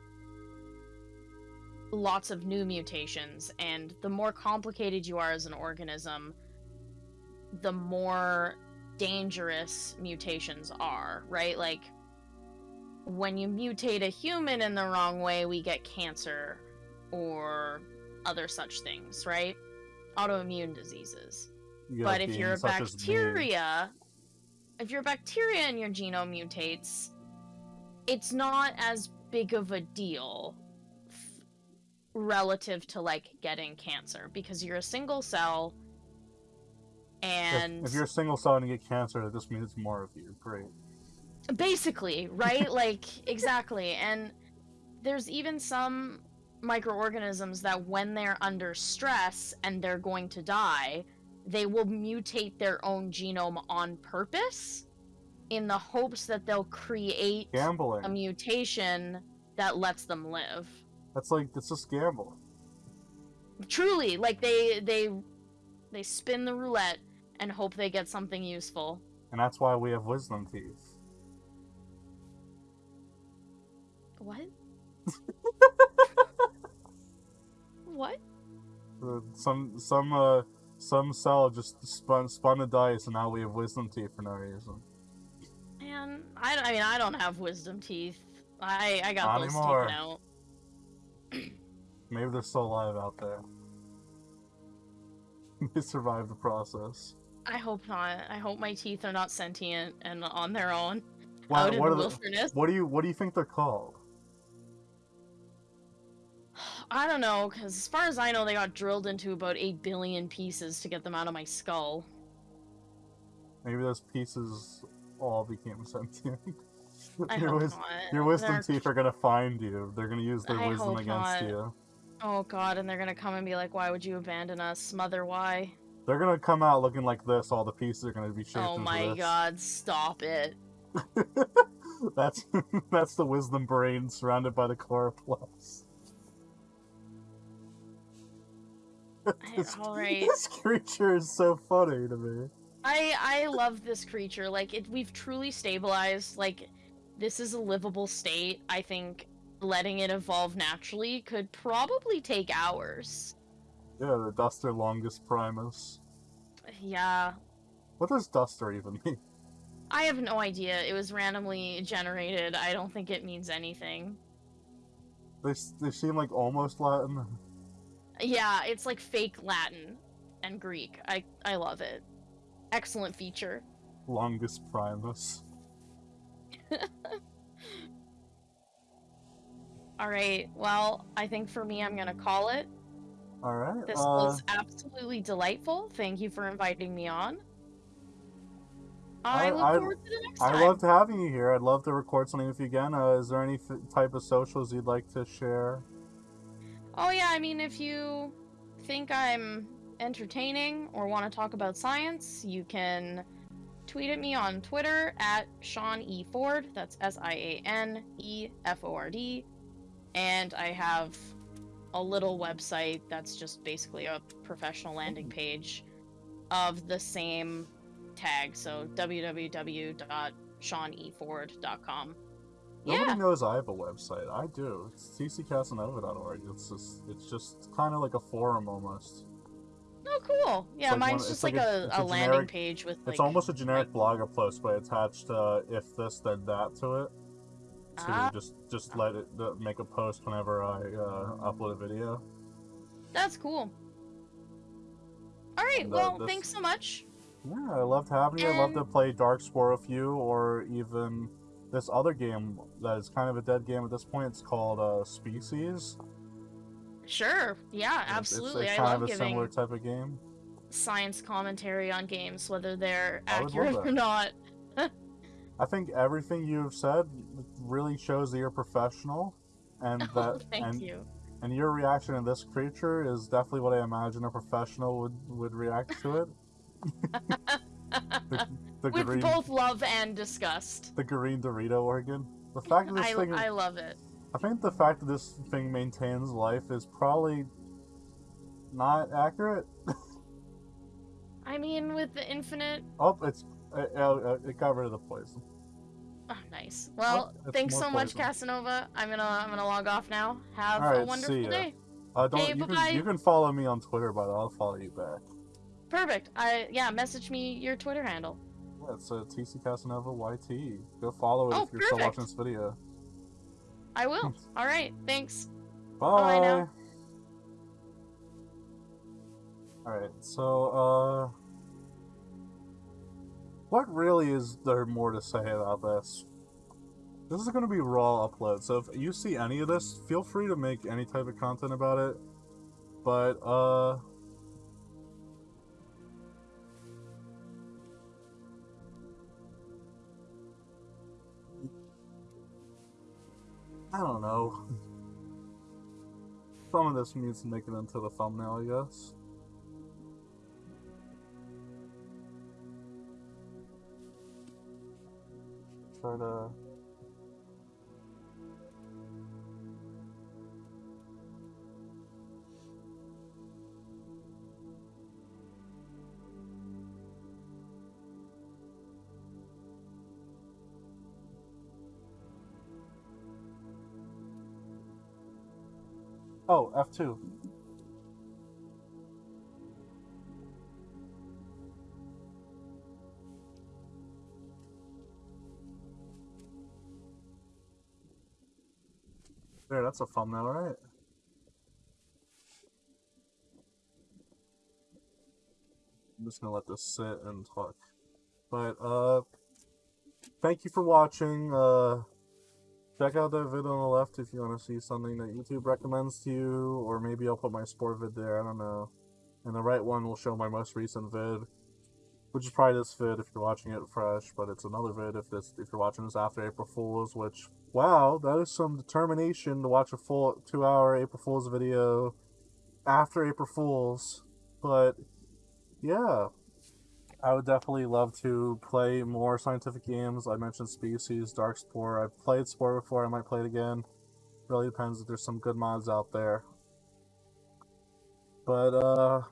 lots of new mutations and the more complicated you are as an organism the more dangerous mutations are right? Like when you mutate a human in the wrong way we get cancer or other such things, right? Autoimmune diseases. You but if you're a beings such as me. bacteria, if you're a bacteria and your genome mutates, it's not as big of a deal f- relative to like getting cancer because you're a single cell If- and if, you're a single cell and you get cancer that just means it's more of you great basically right? (laughs) Like exactly. And there's even some microorganisms that when they're under stress and they're going to die they will mutate their own genome on purpose in the hopes that they'll create gambling. a mutation that lets them live. That's like it's just gamble truly like they they they spin the roulette and hope they get something useful. And that's why we have wisdom teeth What? (laughs) what? Uh, some some uh some cell just spun spun a dice, and now we have wisdom teeth for no reason. Man, I, I mean, I don't have wisdom teeth. I I got Not those anymore. taken out. (clears throat) Maybe they're still alive out there. (laughs) they survived the process. I hope not. I hope my teeth are not sentient and on their own in what, the are the, wilderness. what do you what do you think they're called? I don't know, because as far as I know, they got drilled into about 8 billion pieces to get them out of my skull. Maybe those pieces all became sentient. (laughs) Your, wis- not. your wisdom They're- teeth are gonna find you. They're gonna use their I wisdom against not. you. Oh god, and they're gonna come and be like, why would you abandon us? Mother, why? They're gonna come out looking like this. All the pieces are gonna be shaped Oh my this. god, stop it. (laughs) that's (laughs) that's the wisdom brain surrounded by the chloroplast. (laughs) This- Alright. This creature is so funny to me. I I love this creature. Like it we've truly stabilized. Like this is a livable state. I think letting it evolve naturally could probably take hours. Yeah, the Duster Longus Primus. Yeah. What does Duster even mean? (laughs) I have no idea. It was randomly generated. I don't think it means anything. They they seem like almost Latin. (laughs) Yeah, it's like fake Latin and Greek. I I love it. Excellent feature. Longus Primus. (laughs) All right. Well, I think for me, I'm gonna call it. All right. This uh, was absolutely delightful. Thank you for inviting me on. I, I- look I- forward to the next I time. loved having you here. I'd love to record something with you again. Uh, is there any type of socials you'd like to share? Oh yeah, I mean, if you think I'm entertaining or want to talk about science, you can tweet at me on Twitter at Sian E Ford. That's S I A N E F O R D. And I have a little website that's just basically a professional landing hmm. page of the same tag. So www.sianeford.com. Nobody Yeah. knows I have a website. I do. It's tccasanova.org. It's just it's just kind of like a forum almost. Oh, cool. Yeah, like mine's one- just like, like a- a, a, landing generic- page with like. it's almost a generic blogger post, but attached uh, if this then that to it. To Ah. just just let it uh, make a post whenever I uh, upload a video. That's cool. All right. And, uh, Well, this- thanks so much. Yeah, I loved having you. I love to play Darkspore with you, or even this other game that is kind of a dead game at this point. It's called uh, Species. Sure. Yeah, absolutely. It's- it's-. It's, I kind love of a similar type of game. science commentary on games, whether they're I would love accurate or not. (laughs) I think everything you've said really shows that you're professional, and (laughs) Oh, that thank and, you. and your reaction to this creature is definitely what I imagine a professional would would react to it. (laughs) The, the With green, both love and disgust. the green Dorito organ. The fact that this I, thing, I love it. I think the fact that this thing maintains life is probably not accurate. (laughs) I mean, with the infinite. Oh, it's it, it, it got rid of the poison. Oh, nice. Well, it's thanks so much. Casanova. I'm gonna I'm gonna log off now. Have All a wonderful day. Uh, don't Hey, you bye-bye. can you can follow me on Twitter, but I'll follow you back. Perfect. I yeah. Message me your Twitter handle. Yeah, it's uh, TC Casanova YT. Go follow it Oh, if you're still watching this video. I will. (laughs) All right. Thanks. Bye. now. Alright, so, uh. What really is there more to say about this? This is going to be raw upload, so if you see any of this, feel free to make any type of content about it. But, uh. I don't know. Some of this needs to make it into the thumbnail, I guess. Try to. Oh, F2. There, that's a thumbnail, right? I'm just gonna let this sit and talk. But, uh, thank you for watching. Uh, check out that vid on the left if you want to see something that YouTube recommends to you, or maybe I'll put my sport vid there, I don't know. And the right one will show my most recent vid, which is probably this vid if you're watching it fresh, but it's another vid if this if you're watching this after April Fools, which, wow, that is some determination to watch a full two-hour April Fools video after April Fools, but, yeah. I would definitely love to play more scientific games. I mentioned Species, Dark Spore. I've played Spore before, I might play it again. Really depends if there's some good mods out there. But, uh,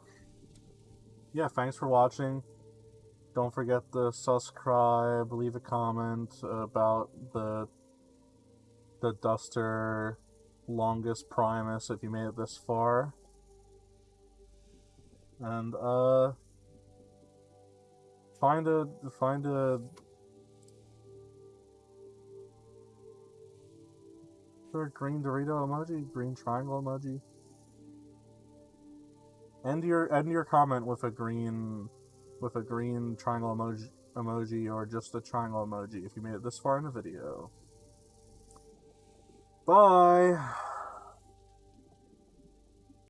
yeah, thanks for watching. Don't forget to subscribe, leave a comment about the the Duster Longus Primus if you made it this far. And, uh, find a find a a green Dorito emoji? Green triangle emoji? End your end your comment with a green with a green triangle emoji emoji or just a triangle emoji if you made it this far in the video. Bye!